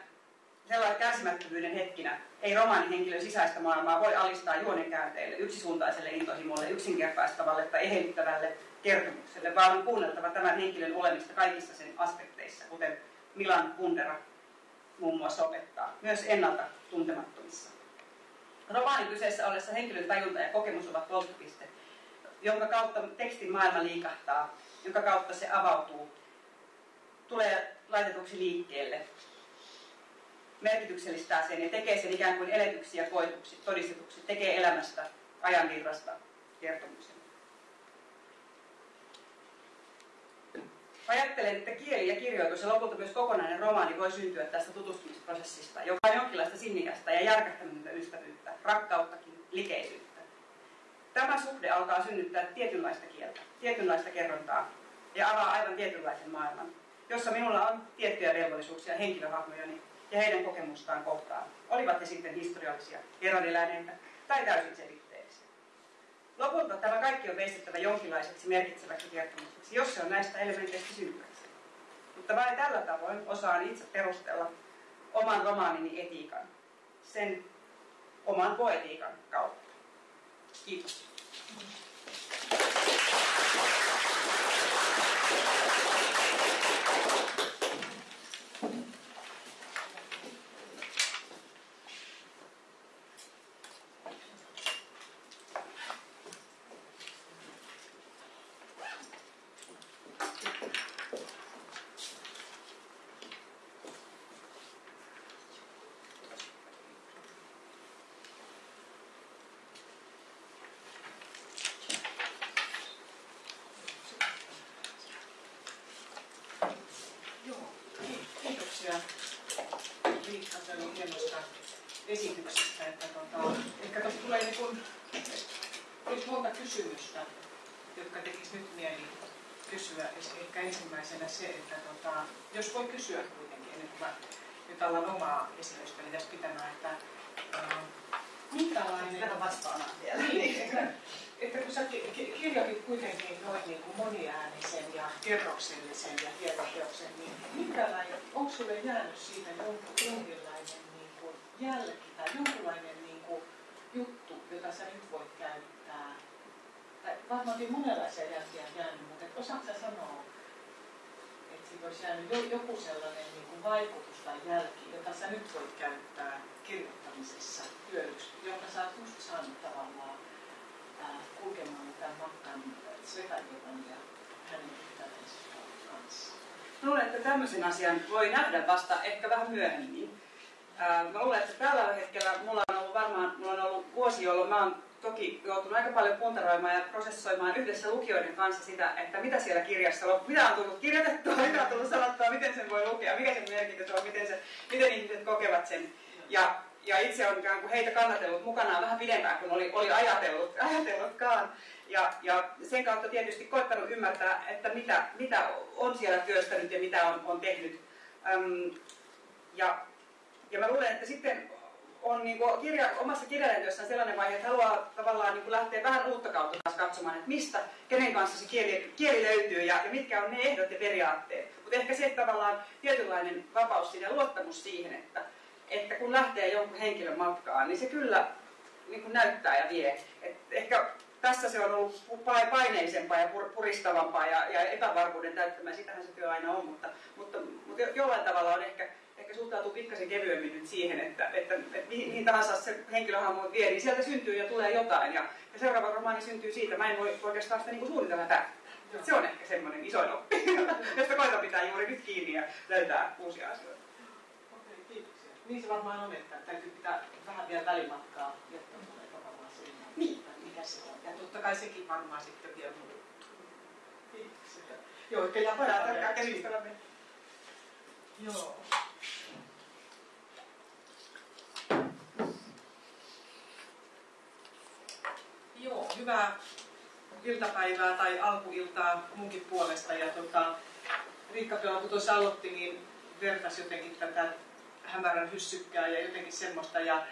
Speaker 2: sellainen kärsimättömyyden hetkinä, ei romaanihenkilön sisäistä maailmaa voi alistaa juonenkäänteille, yksisuuntaiselle intohimolle, yksinkertaistavalle tai eheyttävälle kertomukselle, vaan on kuunneltava tämän henkilön olemista kaikissa sen aspekteissa, kuten Milan Kundera muun muassa opettaa, myös ennalta tuntemattomissa. Romaanin kyseessä ollessa henkilön tajunta ja kokemus ovat polttopiste, jonka kautta tekstin maailma liikahtaa, jonka kautta se avautuu, tulee laitetuksi liikkeelle, merkityksellistää sen ja tekee sen ikään kuin eletyksi ja koetuksi, todistetuksi, tekee elämästä ajanvirrasta kertomuksen. Ajattelen, että kieli ja kirjoitus ja lopulta myös kokonainen romaani voi syntyä tästä tutustumisprosessista, joka on jonkinlaista sinnikästä ja järkähtämätöntä ystävyyttä, rakkauttakin, likeisyyttä. Tämä suhde alkaa synnyttää tietynlaista kieltä, tietynlaista kerrontaa ja avaa aivan tietynlaisen maailman, jossa minulla on tiettyjä velvollisuuksia henkilöhahmojani ja heidän kokemustaan kohtaan, olivat he sitten historiallisia, eroneläneitä tai täysin selitteellisiä. Lopulta tämä kaikki on veistettävä jonkinlaiseksi merkitseväksi kertomukseksi, jos se on näistä elementeistä syntyväksi. Mutta vain tällä tavoin osaan itse perustella oman romaanini etiikan, sen oman poetiikan kautta. Kiitos.
Speaker 3: jos voi kysyä kuitenkin, kuin mä nyt alan omaa esitystäni tässä pitämään, että äh, minkälainen...
Speaker 2: Tätä vastaana vielä.
Speaker 3: Niin, että, että kun sä kirjoitit kuitenkin noin niin kuin moniäänisen ja kerroksellisen ja tietoteoksen, niin minkälainen, onko sulle jäänyt siitä jonkinlainen niin kuin jälki tai jonkinlainen niin kuin juttu, jota sä nyt voit käyttää? Tai varmaankin monenlaisia jälkiä jäänyt, mutta osaatko sä sanoa, olisi jäänyt joku sellainen niin kuin vaikutus tai jälki, jota sä nyt voit käyttää kirjoittamisessa hyödyksi, jonka sä oot just saanut tavallaan äh, kulkemaan tämän matkan Svetajevan ja hänen ystävänsä kanssa?
Speaker 2: Luulen, että tämmöisen asian voi nähdä vasta ehkä vähän myöhemmin. Ää, mä luulen, että tällä hetkellä mulla on ollut varmaan, mulla on ollut vuosi, jolloin mä oon toki joutunut aika paljon puntaroimaan ja prosessoimaan yhdessä lukijoiden kanssa sitä, että mitä siellä kirjassa on, mitä on tullut kirjoitettua, mitä on tullut sanottua, miten sen voi lukea, mikä sen merkitys on, miten, se, miten ihmiset kokevat sen. Ja, ja itse on ikään kuin heitä kannatellut mukanaan vähän pidempään kuin oli, oli ajatellut, ajatellutkaan. Ja, ja sen kautta tietysti koettanut ymmärtää, että mitä, mitä on siellä työstänyt ja mitä on, on tehnyt. Öm, ja, ja mä luulen, että sitten on niin kuin kirja, omassa kirjailijatyössään sellainen vaihe, että haluaa tavallaan niin kuin lähteä vähän uutta kautta taas katsomaan, että mistä, kenen kanssa se kieli, kieli löytyy ja, ja mitkä on ne ehdot ja periaatteet. Mutta ehkä se tavallaan tietynlainen vapaus siinä ja luottamus siihen, että, että kun lähtee jonkun henkilön matkaan, niin se kyllä niin kuin näyttää ja vie. Et ehkä tässä se on ollut paineisempaa ja puristavampaa ja, ja epävarmuuden täyttämää. Sitähän se työ aina on, mutta, mutta, mutta jollain tavalla on ehkä, ehkä suhtautuu pikkasen kevyemmin nyt siihen, että, että, että mihin tahansa se henkilöhahmo vie, niin sieltä syntyy ja tulee jotain. Ja, ja seuraava romaani syntyy siitä. Mä en voi oikeastaan sitä niin suunnitella päättää. Se on ehkä semmoinen isoin oppi, josta koitan pitää juuri nyt kiinni ja löytää uusia asioita.
Speaker 3: Okei, kiitoksia. Niin se varmaan on, että täytyy pitää vähän vielä välimatkaa, jotta tulee tavallaan siihen, niin. mikä se on. Ja totta kai sekin varmaan sitten vielä muuttuu. Kiitoksia. Joo, ehkä. Joo. Joo, hyvää iltapäivää tai alkuiltaa munkin puolesta. Ja tota, Riikka kun tuossa aloitti, niin vertasi jotenkin tätä hämärän hyssykkää ja jotenkin semmoista. Ja,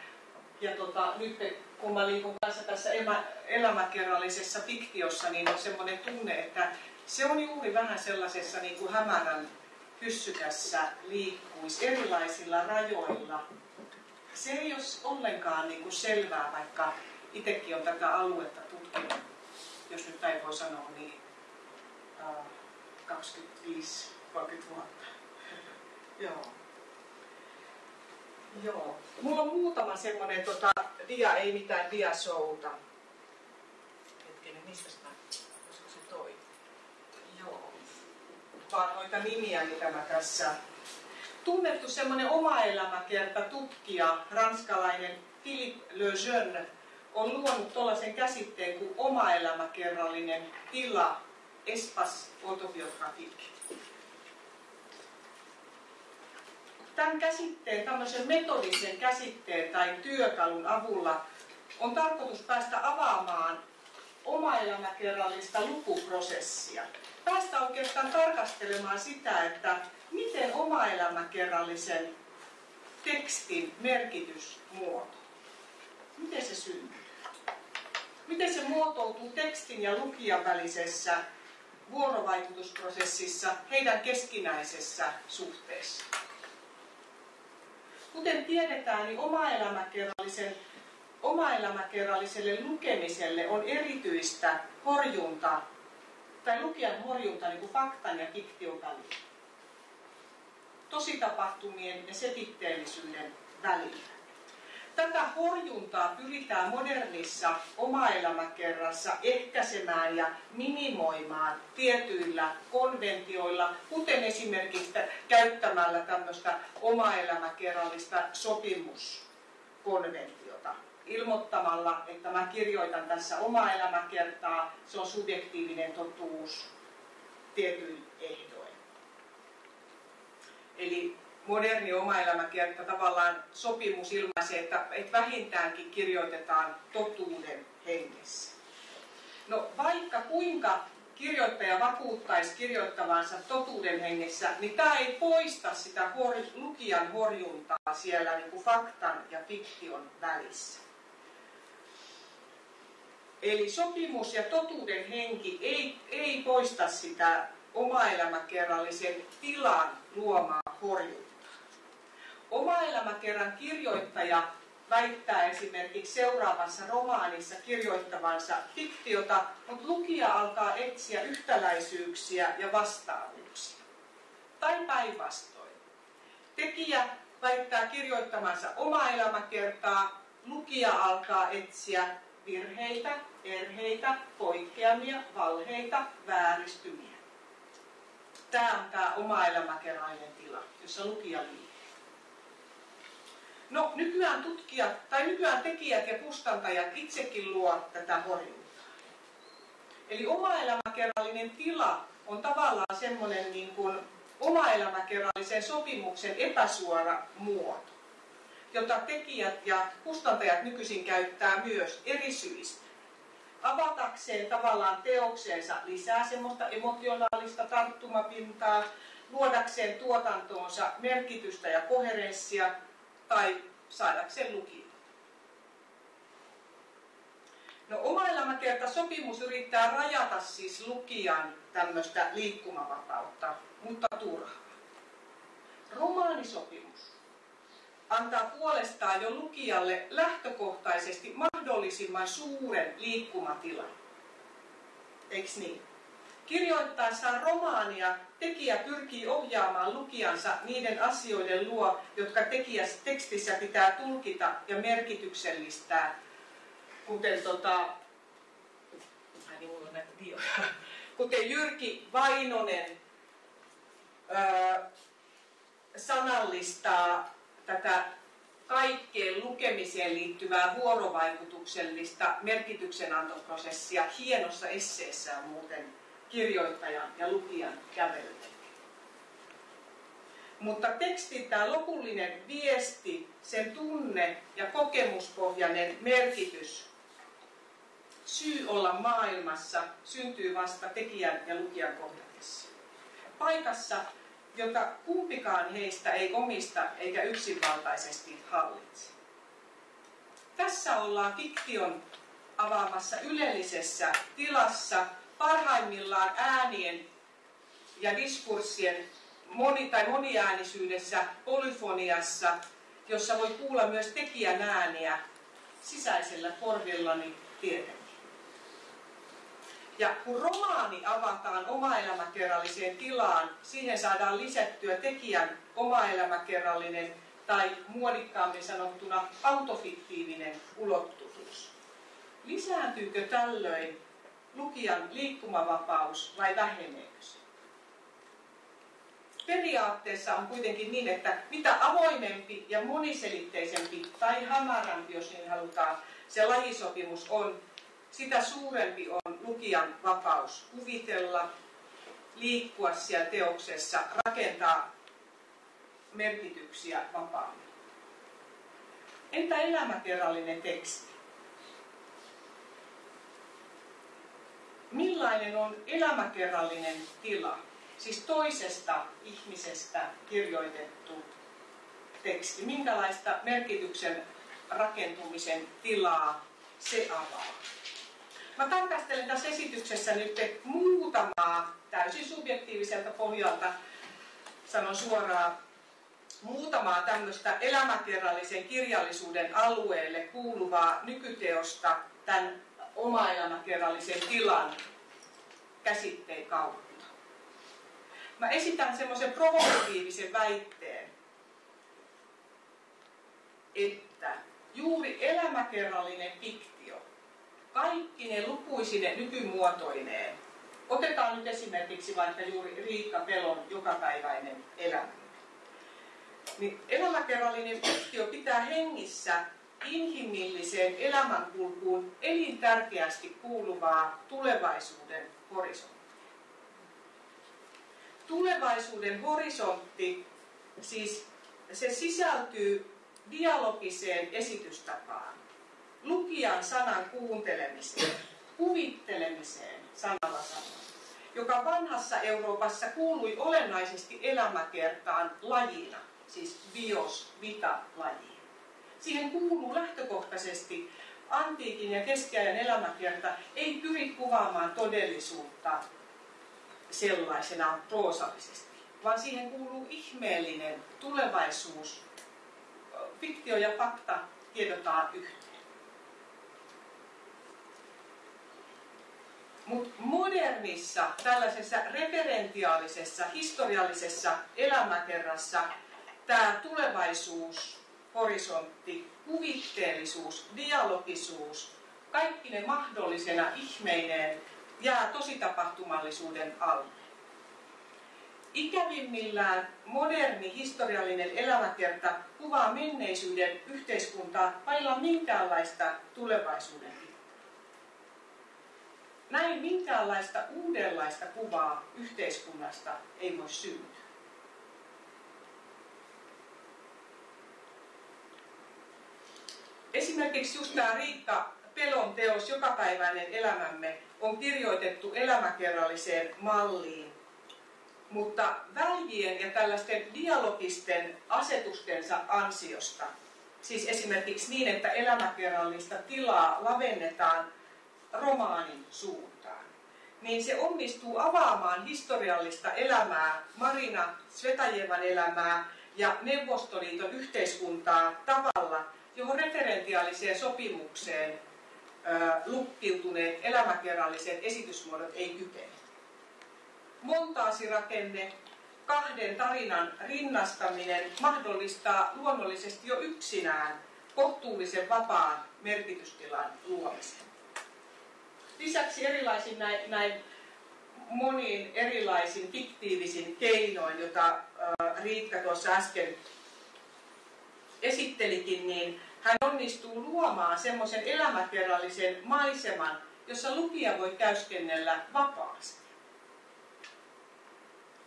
Speaker 3: ja tota, nyt kun mä liikun kanssa tässä elämäkerrallisessa fiktiossa, niin on semmoinen tunne, että se on juuri vähän sellaisessa niin kuin hämärän hyssykässä liikkuisi erilaisilla rajoilla. Se ei ole ollenkaan niin kuin selvää, vaikka itsekin on tätä aluetta tutkinut, jos nyt näin voi sanoa, niin äh, 25-30 vuotta. Joo. Joo. Mulla on muutama semmoinen tota, dia, ei mitään diashouta. Hetkinen, mistä mä, olisiko se toi? Joo. Vaan noita nimiä, mitä mä tässä... Tunnettu semmoinen oma elämäkerta tutkija, ranskalainen Philippe Lejeune, on luonut tuollaisen käsitteen kuin oma elämäkerrallinen tila, espace autobiographique. Tämän käsitteen, tämmöisen metodisen käsitteen tai työkalun avulla on tarkoitus päästä avaamaan oma elämäkerrallista lukuprosessia. Päästä oikeastaan tarkastelemaan sitä, että miten oma elämäkerrallisen tekstin merkitys muoto. Miten se syntyy? Miten se muotoutuu tekstin ja lukijan välisessä vuorovaikutusprosessissa heidän keskinäisessä suhteessa? Kuten tiedetään, niin oma-elämäkerrallisen oma-elämäkerralliselle lukemiselle on erityistä horjunta, tai lukijan horjunta niin kuin faktan ja fiktion välillä. Tositapahtumien ja setitteellisyyden välillä. Tätä horjuntaa pyritään modernissa oma-elämäkerrassa ehkäisemään ja minimoimaan tietyillä konventioilla, kuten esimerkiksi käyttämällä tämmöistä oma-elämäkerrallista sopimuskonventiota. Ilmoittamalla, että mä kirjoitan tässä oma elämäkertaa, se on subjektiivinen totuus tietyin ehdoin. Eli moderni oma elämäkerta tavallaan sopimus ilmaisee, että, että vähintäänkin kirjoitetaan totuuden hengessä. No vaikka kuinka kirjoittaja vakuuttaisi kirjoittavansa totuuden hengessä, niin tämä ei poista sitä hor, lukijan horjuntaa siellä niin kuin faktan ja fiktion välissä. Eli sopimus ja totuuden henki ei, ei poista sitä oma-elämäkerrallisen tilan luomaa horjuntaa. Oma-elämäkerran kirjoittaja väittää esimerkiksi seuraavassa romaanissa kirjoittavansa fiktiota, mutta lukija alkaa etsiä yhtäläisyyksiä ja vastaavuuksia. Tai päinvastoin. Tekijä väittää kirjoittamansa oma elämäkertaa, lukija alkaa etsiä virheitä, erheitä, poikkeamia, valheita, vääristymiä. Tämä on tämä oma elämäkerrainen tila, jossa lukija liikkuu. No nykyään tutkijat tai nykyään tekijät ja kustantajat itsekin luo tätä horjuntaa. Eli oma elämäkerrallinen tila on tavallaan semmoinen niin kuin oma elämäkerrallisen sopimuksen epäsuora muoto, jota tekijät ja kustantajat nykyisin käyttää myös eri syistä. Avatakseen tavallaan teokseensa lisää semmoista emotionaalista tarttumapintaa, luodakseen tuotantoonsa merkitystä ja koherenssia tai saadakseen lukijoita. No oma sopimus yrittää rajata siis lukijan tämmöistä liikkumavapautta, mutta turhaa. Romaanisopimus antaa puolestaan jo lukijalle lähtökohtaisesti mahdollisimman suuren liikkumatilan. Eiks niin? Kirjoittaessaan romaania tekijä pyrkii ohjaamaan lukijansa niiden asioiden luo, jotka tekijä tekstissä pitää tulkita ja merkityksellistää, kuten tota, niin kuten Jyrki Vainonen öö, sanallistaa tätä kaikkeen lukemiseen liittyvää vuorovaikutuksellista merkityksenantoprosessia. Hienossa esseessään muuten kirjoittajan ja lukijan kävelyt. Mutta tekstin tämä lopullinen viesti, sen tunne ja kokemuspohjainen merkitys, syy olla maailmassa, syntyy vasta tekijän ja lukijan kohdatessa. Paikassa, jota kumpikaan heistä ei omista eikä yksinvaltaisesti hallitse. Tässä ollaan fiktion avaamassa ylellisessä tilassa, parhaimmillaan äänien ja diskurssien moni- tai moniäänisyydessä, polyfoniassa, jossa voi kuulla myös tekijän ääniä sisäisellä korvillani tietenkin. Ja kun romaani avataan omaelämäkerralliseen tilaan, siihen saadaan lisättyä tekijän omaelämäkerrallinen tai muodikkaammin sanottuna autofiktiivinen ulottuvuus. Lisääntyykö tällöin lukijan liikkumavapaus vai väheneekö se? Periaatteessa on kuitenkin niin, että mitä avoimempi ja moniselitteisempi tai hämärämpi, jos niin halutaan, se lajisopimus on, sitä suurempi on lukijan vapaus kuvitella, liikkua siellä teoksessa, rakentaa merkityksiä vapaammin. Entä elämäkerrallinen teksti? Millainen on elämäkerrallinen tila, siis toisesta ihmisestä kirjoitettu teksti, minkälaista merkityksen rakentumisen tilaa se avaa. Mä tarkastelen tässä esityksessä nyt muutamaa täysin subjektiiviselta pohjalta, sanon suoraan, muutamaa tämmöistä elämäkerrallisen kirjallisuuden alueelle kuuluvaa nykyteosta tämän oma-elämäkerrallisen tilan käsitteen kautta. Mä esitän semmoisen provokatiivisen väitteen, että juuri elämäkerrallinen fiktio, kaikki ne lukuisine nykymuotoineen, otetaan nyt esimerkiksi vaikka juuri Riikka Pelon jokapäiväinen elämä. Niin elämäkerrallinen fiktio pitää hengissä inhimilliseen elämänkulkuun elintärkeästi kuuluvaa tulevaisuuden horisonttia. Tulevaisuuden horisontti, siis se sisältyy dialogiseen esitystapaan, lukijan sanan kuuntelemiseen, kuvittelemiseen sanalla sanoen, joka vanhassa Euroopassa kuului olennaisesti elämäkertaan lajina, siis bios vita lajiin. Siihen kuuluu lähtökohtaisesti antiikin ja keskiajan elämäkerta ei pyri kuvaamaan todellisuutta sellaisenaan proosallisesti, vaan siihen kuuluu ihmeellinen tulevaisuus. Fiktio ja fakta tiedotaan yhteen. Mutta modernissa, tällaisessa referentiaalisessa, historiallisessa elämäkerrassa tämä tulevaisuus, horisontti, kuvitteellisuus, dialogisuus, kaikki ne mahdollisena ihmeineen jää tositapahtumallisuuden alle. Ikävimmillään moderni historiallinen elämäkerta kuvaa menneisyyden yhteiskuntaa vailla minkäänlaista tulevaisuuden näin minkäänlaista uudenlaista kuvaa yhteiskunnasta ei voi syntyä. Esimerkiksi just tämä Riikka Pelon teos Jokapäiväinen elämämme on kirjoitettu elämäkerralliseen malliin, mutta väljien ja tällaisten dialogisten asetustensa ansiosta, siis esimerkiksi niin, että elämäkerrallista tilaa lavennetaan romaanin suuntaan, niin se onnistuu avaamaan historiallista elämää, Marina Svetajevan elämää ja Neuvostoliiton yhteiskuntaa tavalla, johon referentiaaliseen sopimukseen lukkiutuneet elämäkerralliset esitysmuodot ei kykene. Montaasirakenne, kahden tarinan rinnastaminen mahdollistaa luonnollisesti jo yksinään kohtuullisen vapaan merkitystilan luomisen. Lisäksi erilaisin näin, näin moniin erilaisin fiktiivisin keinoin, jota Riikka tuossa äsken esittelikin, niin hän onnistuu luomaan semmoisen elämäkerrallisen maiseman, jossa lukija voi käyskennellä vapaasti.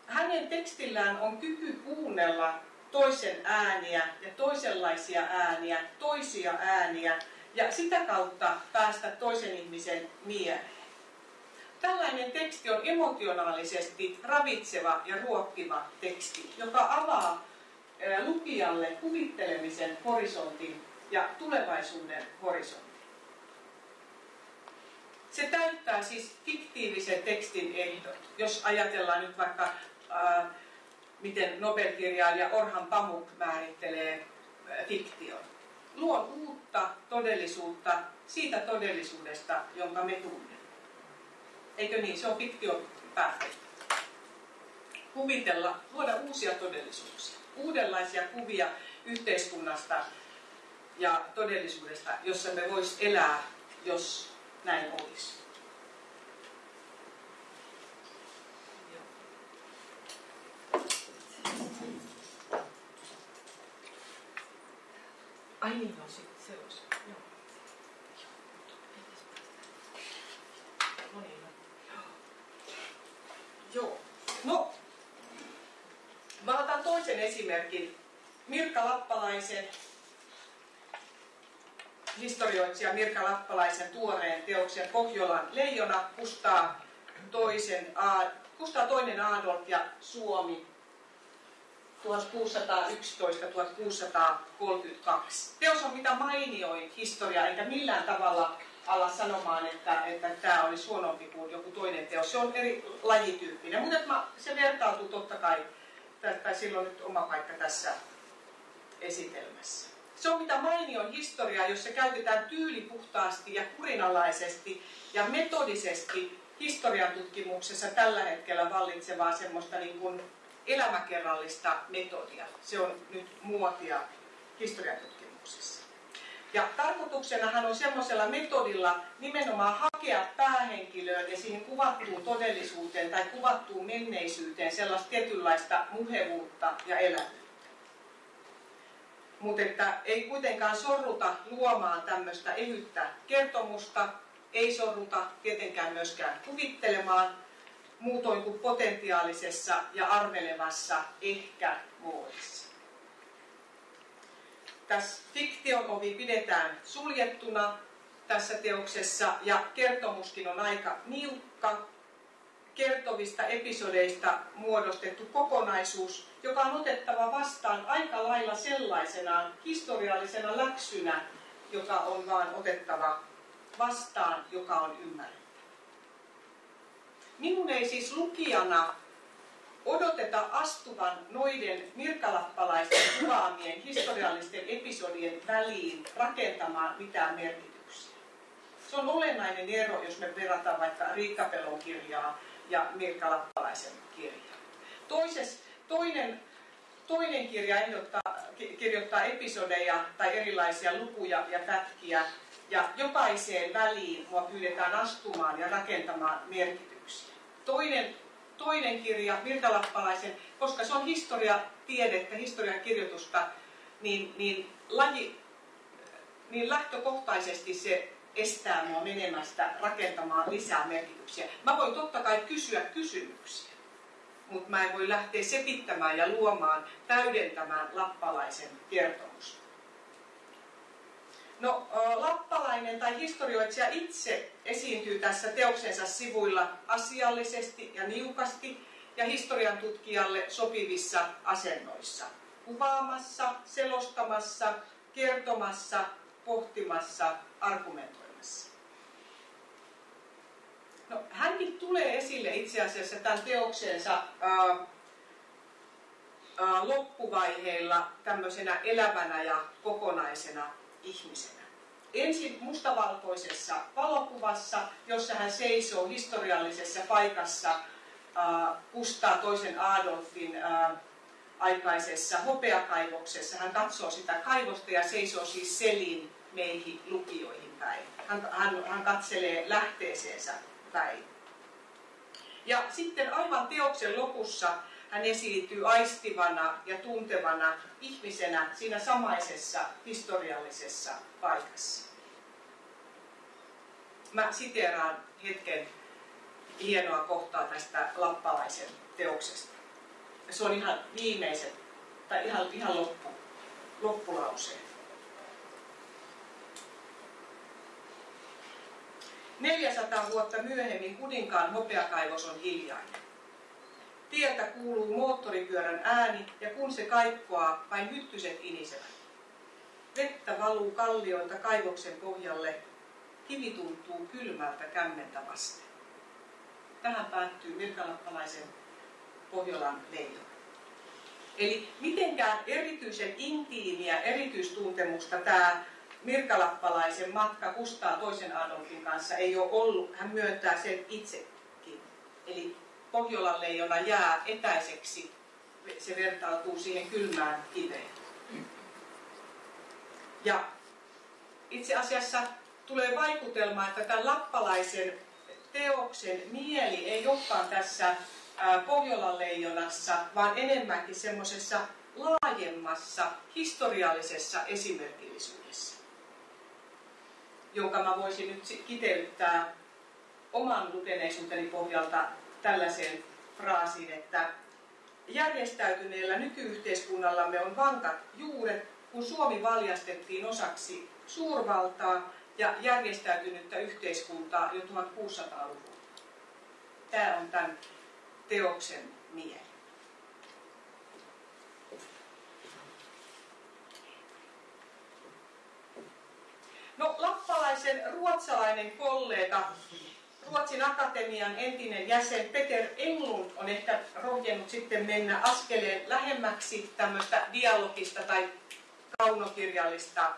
Speaker 3: Hänen tekstillään on kyky kuunnella toisen ääniä ja toisenlaisia ääniä, toisia ääniä ja sitä kautta päästä toisen ihmisen mieleen. Tällainen teksti on emotionaalisesti ravitseva ja ruokkiva teksti, joka avaa lukijalle kuvittelemisen horisontin ja tulevaisuuden horisontti. Se täyttää siis fiktiivisen tekstin ehdot. Jos ajatellaan nyt vaikka, ää, miten Nobel-kirjailija Orhan Pamuk määrittelee ää, fiktion. Luon uutta todellisuutta siitä todellisuudesta, jonka me tunnemme. Eikö niin? Se on fiktion päätteistä. Kuvitella, luoda uusia todellisuuksia, uudenlaisia kuvia yhteiskunnasta, ja todellisuudesta, jossa me vois elää, jos näin olisi.
Speaker 4: Ai niin, sitten se olisi. Joo. No niin, no.
Speaker 3: Joo. No, mä otan toisen esimerkin. Mirka Lappalaisen historioitsija Mirka Lappalaisen tuoreen teoksen Pohjolan leijona Kustaa, toisen, Kustaa toinen Adolf ja Suomi 1611-1632. Teos on mitä mainioin historia, eikä millään tavalla alla sanomaan, että, että tämä olisi huonompi kuin joku toinen teos. Se on eri lajityyppinen, mutta se vertautuu totta kai, tai silloin nyt oma paikka tässä esitelmässä. Se on mitä mainion historia, jossa käytetään tyylipuhtaasti ja kurinalaisesti ja metodisesti historian tutkimuksessa tällä hetkellä vallitsevaa semmoista niin kuin elämäkerrallista metodia. Se on nyt muotia historian tutkimuksessa. Ja tarkoituksenahan on semmoisella metodilla nimenomaan hakea päähenkilöön ja siihen kuvattuun todellisuuteen tai kuvattuun menneisyyteen sellaista tietynlaista muhevuutta ja elämää mutta että ei kuitenkaan sorruta luomaan tämmöistä ehyttä kertomusta, ei sorruta tietenkään myöskään kuvittelemaan, muutoin kuin potentiaalisessa ja arvelevassa ehkä voisi. Tässä fiktion ovi pidetään suljettuna tässä teoksessa ja kertomuskin on aika niukka, kertovista episodeista muodostettu kokonaisuus, joka on otettava vastaan aika lailla sellaisenaan historiallisena läksynä, joka on vaan otettava vastaan, joka on ymmärrettävä. Minun ei siis lukijana odoteta astuvan noiden mirkalappalaisten kuvaamien historiallisten episodien väliin rakentamaan mitään merkityksiä. Se on olennainen ero, jos me verrataan vaikka Riikka Pelon kirjaa ja Mirka Lappalaisen kirjaa. Toises, toinen, toinen kirja ehdottaa, kirjoittaa episodeja tai erilaisia lukuja ja pätkiä, ja jokaiseen väliin mua pyydetään astumaan ja rakentamaan merkityksiä. Toinen, toinen kirja, Mirka Lappalaisen, koska se on historiatiedettä, historiakirjoitusta, niin, niin, laji, niin lähtökohtaisesti se estää mua menemästä rakentamaan lisää merkityksiä. Mä voin totta kai kysyä kysymyksiä, mutta mä en voi lähteä sepittämään ja luomaan, täydentämään lappalaisen kertomusta. No, lappalainen tai historioitsija itse esiintyy tässä teoksensa sivuilla asiallisesti ja niukasti ja historian tutkijalle sopivissa asennoissa. Kuvaamassa, selostamassa, kertomassa, pohtimassa, argumentoimassa. No, hänkin tulee esille itse asiassa tämän teoksensa loppuvaiheilla tämmöisenä elävänä ja kokonaisena ihmisenä. Ensin mustavalkoisessa valokuvassa, jossa hän seisoo historiallisessa paikassa äh, Kustaa toisen Adolfin äh, aikaisessa hopeakaivoksessa. Hän katsoo sitä kaivosta ja seisoo siis selin meihin lukijoihin päin. Hän, hän, hän katselee lähteeseensä päin. Ja sitten aivan teoksen lopussa hän esiintyy aistivana ja tuntevana ihmisenä siinä samaisessa historiallisessa paikassa. Mä siteeraan hetken hienoa kohtaa tästä lappalaisen teoksesta. Se on ihan viimeiset, tai ihan, ihan loppu, loppulauseen. 400 vuotta myöhemmin kuninkaan hopeakaivos on hiljainen. Tieltä kuuluu moottoripyörän ääni ja kun se kaikkoaa, vain hyttyset inisevät. Vettä valuu kallioilta kaivoksen pohjalle, kivi tuntuu kylmältä kämmentä vasten. Tähän päättyy virkalappalaisen Pohjolan leijona. Eli mitenkään erityisen intiimiä erityistuntemusta tämä Mirkalappalaisen matka Kustaa toisen Adolfin kanssa ei ole ollut. Hän myöntää sen itsekin. Eli Pohjolan leijona jää etäiseksi, se vertautuu siihen kylmään kiveen. Ja itse asiassa tulee vaikutelma, että tämän lappalaisen teoksen mieli ei olekaan tässä Pohjolan leijonassa, vaan enemmänkin semmoisessa laajemmassa historiallisessa esimerkillisyydessä, jonka mä voisin nyt kiteyttää oman lukeneisuuteni pohjalta tällaiseen fraasiin, että järjestäytyneellä nykyyhteiskunnallamme on vankat juuret, kun Suomi valjastettiin osaksi suurvaltaa ja järjestäytynyttä yhteiskuntaa jo 1600-luvulla. Tämä on tämän teoksen mieli. No, lappalaisen ruotsalainen kollega Ruotsin Akatemian entinen jäsen Peter Englund on ehkä rohjennut sitten mennä askeleen lähemmäksi tämmöistä dialogista tai kaunokirjallista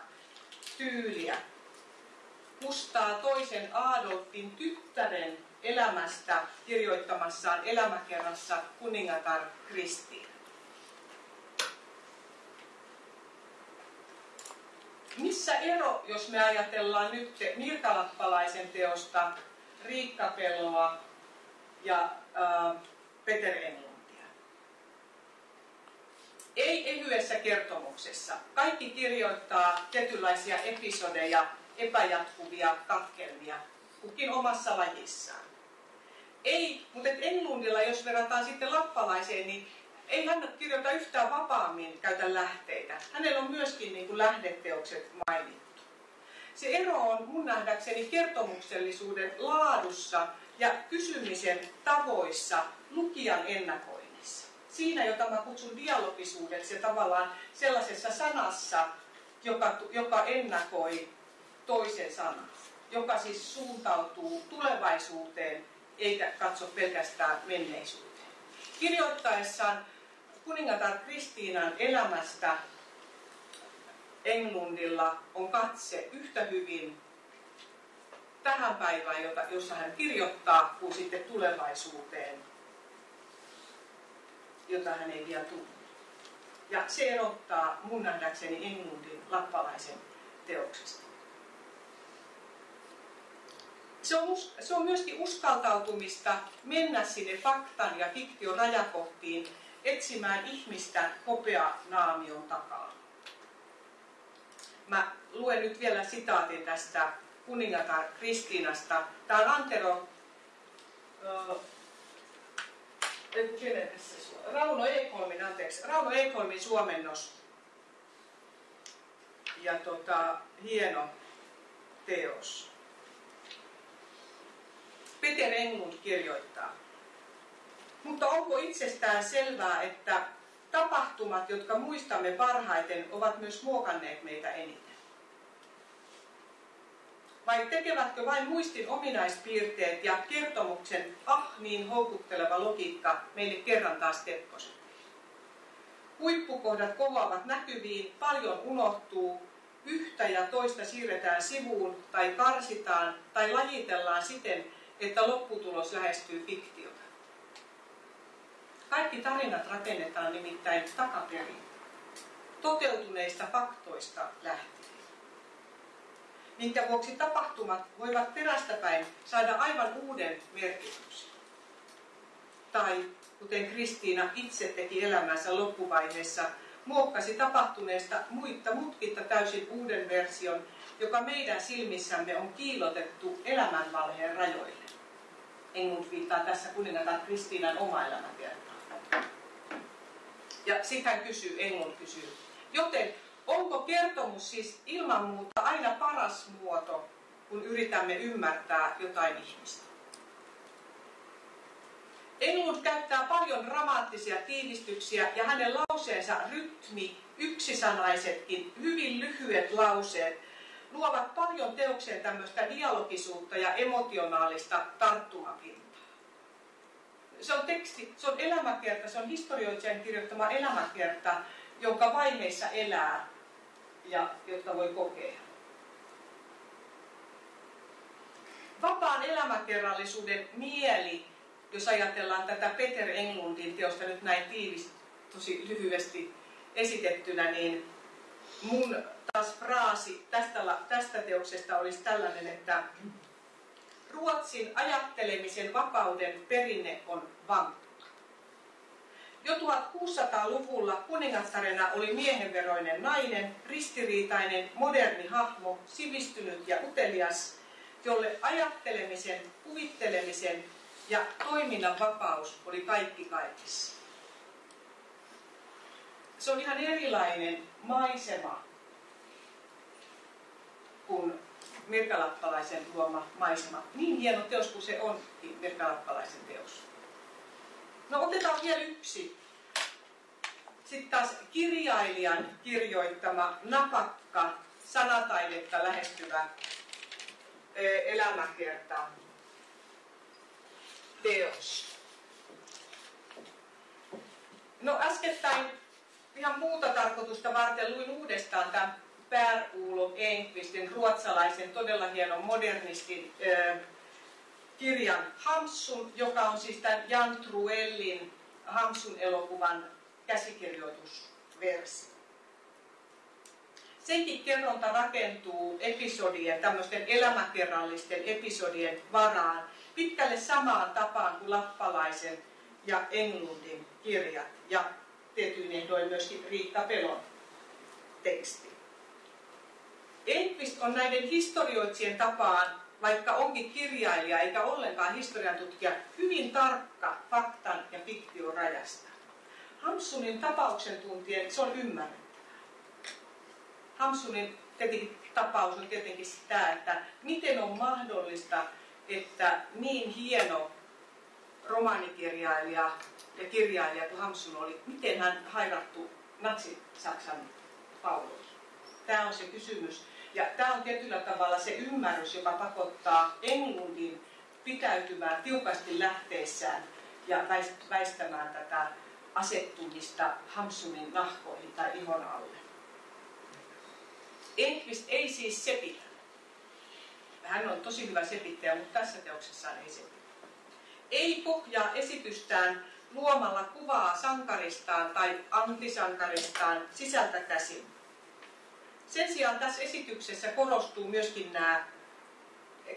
Speaker 3: tyyliä. Kustaa toisen Adolfin tyttären elämästä kirjoittamassaan elämäkerrassa kuningatar Kristiin. Missä ero, jos me ajatellaan nyt Mirkalappalaisen teosta Riikka Peloa ja äh, Peter Englundia. Ei ehyessä kertomuksessa. Kaikki kirjoittaa tietynlaisia episodeja, epäjatkuvia katkelmia, kukin omassa lajissaan. Ei, mutta Englundilla, jos verrataan sitten lappalaiseen, niin ei hän kirjoita yhtään vapaammin käytä lähteitä. Hänellä on myöskin niin kuin lähdeteokset mainittu. Se ero on mun nähdäkseni kertomuksellisuuden laadussa ja kysymisen tavoissa lukijan ennakoinnissa. Siinä, jota mä kutsun dialogisuudeksi ja tavallaan sellaisessa sanassa, joka, joka ennakoi toisen sanan, joka siis suuntautuu tulevaisuuteen eikä katso pelkästään menneisyyteen. Kirjoittaessaan kuningatar Kristiinan elämästä Englundilla on katse yhtä hyvin tähän päivään, jota, jossa hän kirjoittaa, kuin sitten tulevaisuuteen, jota hän ei vielä tunne. Ja se erottaa mun nähdäkseni Englundin lappalaisen teoksesta. Se on, se on myöskin uskaltautumista mennä sinne faktan ja fiktion rajakohtiin etsimään ihmistä hopea naamion takaa. Mä luen nyt vielä sitaatin tästä kuningatar Kristiinasta. Tämä on Antero Rauno Ekholmin, anteeksi, Rauno Ekholmin suomennos. Ja tota, hieno teos. Peter Englund kirjoittaa. Mutta onko itsestään selvää, että tapahtumat, jotka muistamme parhaiten, ovat myös muokanneet meitä eniten? Vai tekevätkö vain muistin ominaispiirteet ja kertomuksen ah niin houkutteleva logiikka meille kerran taas tepposen? Huippukohdat kohoavat näkyviin, paljon unohtuu, yhtä ja toista siirretään sivuun tai karsitaan tai lajitellaan siten, että lopputulos lähestyy fiktiota. Kaikki tarinat rakennetaan nimittäin takaperin, toteutuneista faktoista lähtien minkä vuoksi tapahtumat voivat perästäpäin saada aivan uuden merkityksen. Tai kuten Kristiina itse teki elämänsä loppuvaiheessa, muokkasi tapahtuneesta muitta mutkitta täysin uuden version, joka meidän silmissämme on kiilotettu elämänvalheen rajoille. Engund viittaa tässä kuningatar Kristiinan oma elämäkertaan. Ja hän kysyy, Engund kysyy, joten onko kertomus siis ilman muuta aina paras muoto, kun yritämme ymmärtää jotain ihmistä? Englund käyttää paljon dramaattisia tiivistyksiä ja hänen lauseensa rytmi, yksisanaisetkin, hyvin lyhyet lauseet, luovat paljon teokseen tämmöistä dialogisuutta ja emotionaalista tarttumapintaa. Se on teksti, se on elämäkerta, se on historioitsijan kirjoittama elämäkerta, jonka vaiheissa elää ja jotka voi kokea. Vapaan elämäkerrallisuuden mieli, jos ajatellaan tätä Peter Englundin teosta nyt näin tiivis, tosi lyhyesti esitettynä, niin mun taas fraasi tästä, tästä teoksesta olisi tällainen, että Ruotsin ajattelemisen vapauden perinne on vankka. Jo 1600-luvulla kuningattarena oli miehenveroinen nainen, ristiriitainen, moderni hahmo, sivistynyt ja utelias, jolle ajattelemisen, kuvittelemisen ja toiminnan vapaus oli kaikki kaikissa. Se on ihan erilainen maisema kuin Mirkalappalaisen luoma maisema. Niin hieno teos kuin se onkin Mirkalappalaisen teos. No otetaan vielä yksi. Sitten taas kirjailijan kirjoittama napakka, sanataidetta lähestyvä elämäkerta teos. No äskettäin ihan muuta tarkoitusta varten luin uudestaan tämän Per Ulo Enqvistin ruotsalaisen todella hienon modernistin kirjan Hamsun, joka on siis tämän Jan Truellin Hamsun elokuvan käsikirjoitusversio. Senkin kerronta rakentuu episodien, tämmöisten elämäkerrallisten episodien varaan pitkälle samaan tapaan kuin Lappalaisen ja Englundin kirjat ja tietyin ehdoin myöskin Riitta Pelon teksti. Enqvist on näiden historioitsien tapaan vaikka onkin kirjailija eikä ollenkaan historian tutkija, hyvin tarkka faktan ja fiktion rajasta. Hamsunin tapauksen tuntien se on ymmärrettävää. Hamsunin tapaus on tietenkin sitä, että miten on mahdollista, että niin hieno romaanikirjailija ja kirjailija kuin Hamsun oli, miten hän hairattu natsi-Saksan pauloihin. Tämä on se kysymys. Ja tämä on tietyllä tavalla se ymmärrys, joka pakottaa Englundin pitäytymään tiukasti lähteessään ja väistämään tätä asettumista Hamsunin nahkoihin tai ihon alle. Enqvist ei siis sepitä. Hän on tosi hyvä selittäjä, mutta tässä teoksessaan ei selitä. Ei pohjaa esitystään luomalla kuvaa sankaristaan tai antisankaristaan sisältä käsin. Sen sijaan tässä esityksessä korostuu myöskin nämä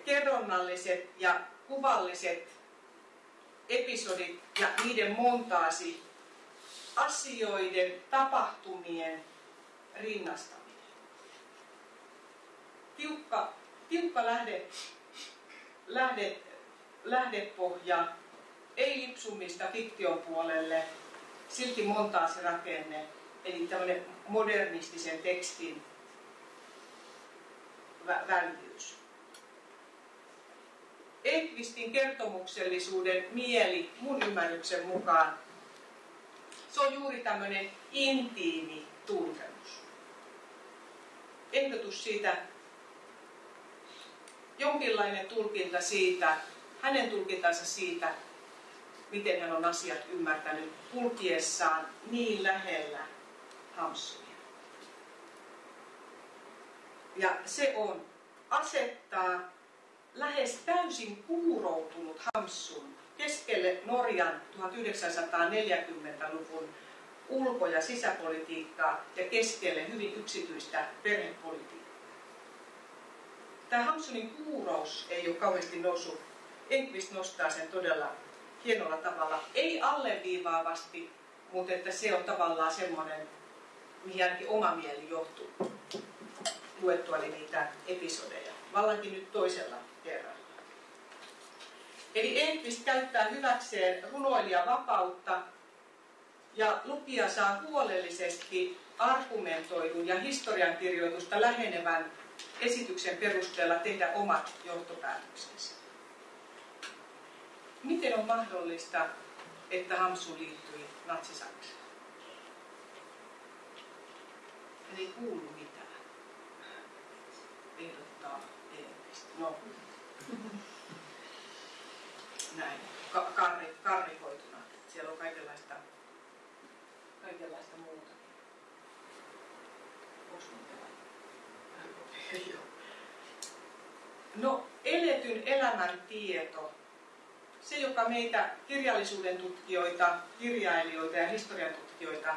Speaker 3: kerronnalliset ja kuvalliset episodit ja niiden montaasi asioiden, tapahtumien rinnastaminen. Tiukka, tiukka lähde, lähde, lähdepohja, ei lipsumista fiktion puolelle, silti montaasirakenne, eli tämmöinen modernistisen tekstin vä- väljyys. Ekvistin kertomuksellisuuden mieli mun ymmärryksen mukaan se on juuri tämmöinen intiimi tuntemus. Ehdotus siitä, jonkinlainen tulkinta siitä, hänen tulkintansa siitä, miten hän on asiat ymmärtänyt kulkiessaan niin lähellä Hamsunia. Ja se on asettaa lähes täysin kuuroutunut Hamsun keskelle Norjan 1940-luvun ulko- ja sisäpolitiikkaa ja keskelle hyvin yksityistä perhepolitiikkaa. Tämä Hamsunin kuurous ei ole kauheasti noussut. Enqvist nostaa sen todella hienolla tavalla. Ei alleviivaavasti, mutta että se on tavallaan semmoinen, mihin ainakin oma mieli johtuu luettuani niitä episodeja. Vallankin nyt toisella kerralla. Eli Enqvist käyttää hyväkseen runoilijan vapautta ja lukija saa huolellisesti argumentoidun ja historiankirjoitusta lähenevän esityksen perusteella tehdä omat johtopäätöksensä. Miten on mahdollista, että Hamsu liittyi natsi-Saksaan? Hän ei kuulu mitään. Ehdottaa Enqvist. No, näin, ka- karri, karrikoituna. Siellä on kaikenlaista, kaikenlaista muuta. No, eletyn elämän tieto, se joka meitä kirjallisuuden tutkijoita, kirjailijoita ja historian tutkijoita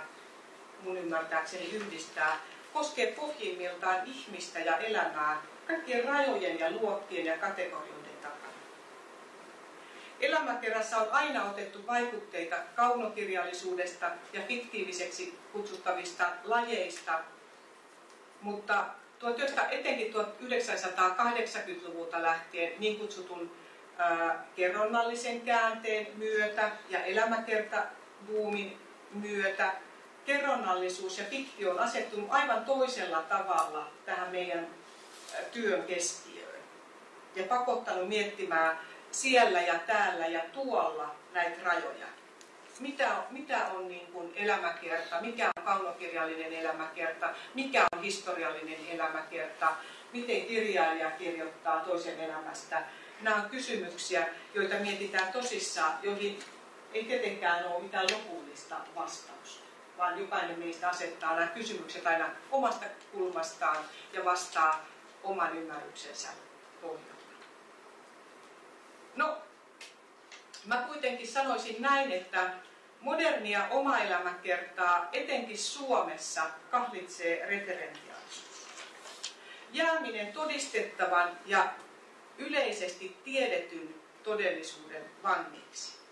Speaker 3: mun ymmärtääkseni yhdistää, koskee pohjimmiltaan ihmistä ja elämää kaikkien rajojen ja luokkien ja kategorioiden takana. Elämäkerrassa on aina otettu vaikutteita kaunokirjallisuudesta ja fiktiiviseksi kutsuttavista lajeista, mutta 19, etenkin 1980-luvulta lähtien niin kutsutun kerronnallisen käänteen myötä ja elämäkertabuumin myötä kerronnallisuus ja fiktio on asettunut aivan toisella tavalla tähän meidän työn keskiöön. Ja pakottanut miettimään siellä ja täällä ja tuolla näitä rajoja. Mitä, mitä on niin kuin elämäkerta, mikä on kaunokirjallinen elämäkerta, mikä on historiallinen elämäkerta, miten kirjailija kirjoittaa toisen elämästä. Nämä on kysymyksiä, joita mietitään tosissaan, joihin ei tietenkään ole mitään lopullista vastausta, vaan jokainen meistä asettaa nämä kysymykset aina omasta kulmastaan ja vastaa oman ymmärryksensä pohjalta. No, mä kuitenkin sanoisin näin, että modernia oma-elämäkertaa etenkin Suomessa kahlitsee referentiaalisuus. Jääminen todistettavan ja yleisesti tiedetyn todellisuuden vangiksi.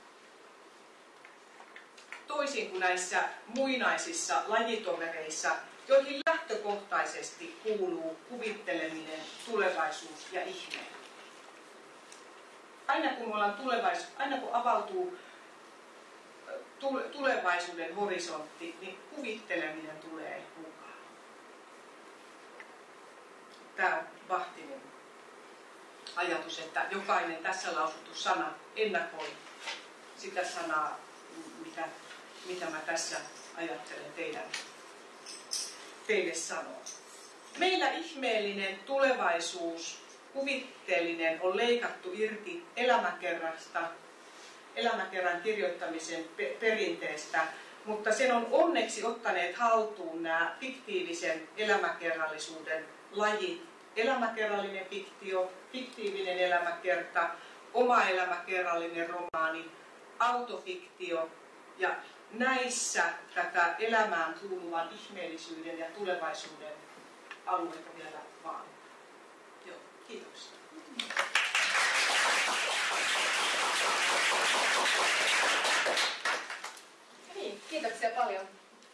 Speaker 3: Toisin kuin näissä muinaisissa lajitovereissa, joihin lähtökohtaisesti kuuluu kuvitteleminen, tulevaisuus ja ihme. Aina kun, ollaan tulevais, aina kun avautuu tulevaisuuden horisontti, niin kuvitteleminen tulee mukaan. Tämä on Vahtinen ajatus, että jokainen tässä lausuttu sana ennakoi sitä sanaa, mitä, mitä mä tässä ajattelen teidän, teille sanoa. Meillä ihmeellinen tulevaisuus, kuvitteellinen, on leikattu irti elämäkerrasta elämäkerran kirjoittamisen perinteestä, mutta sen on onneksi ottaneet haltuun nämä fiktiivisen elämäkerrallisuuden lajit elämäkerrallinen fiktio, fiktiivinen elämäkerta, oma elämäkerrallinen romaani, autofiktio ja näissä tätä elämään kuuluvan ihmeellisyyden ja tulevaisuuden alueita vielä vaan. Joo, kiitoksia.
Speaker 1: Niin, kiitoksia paljon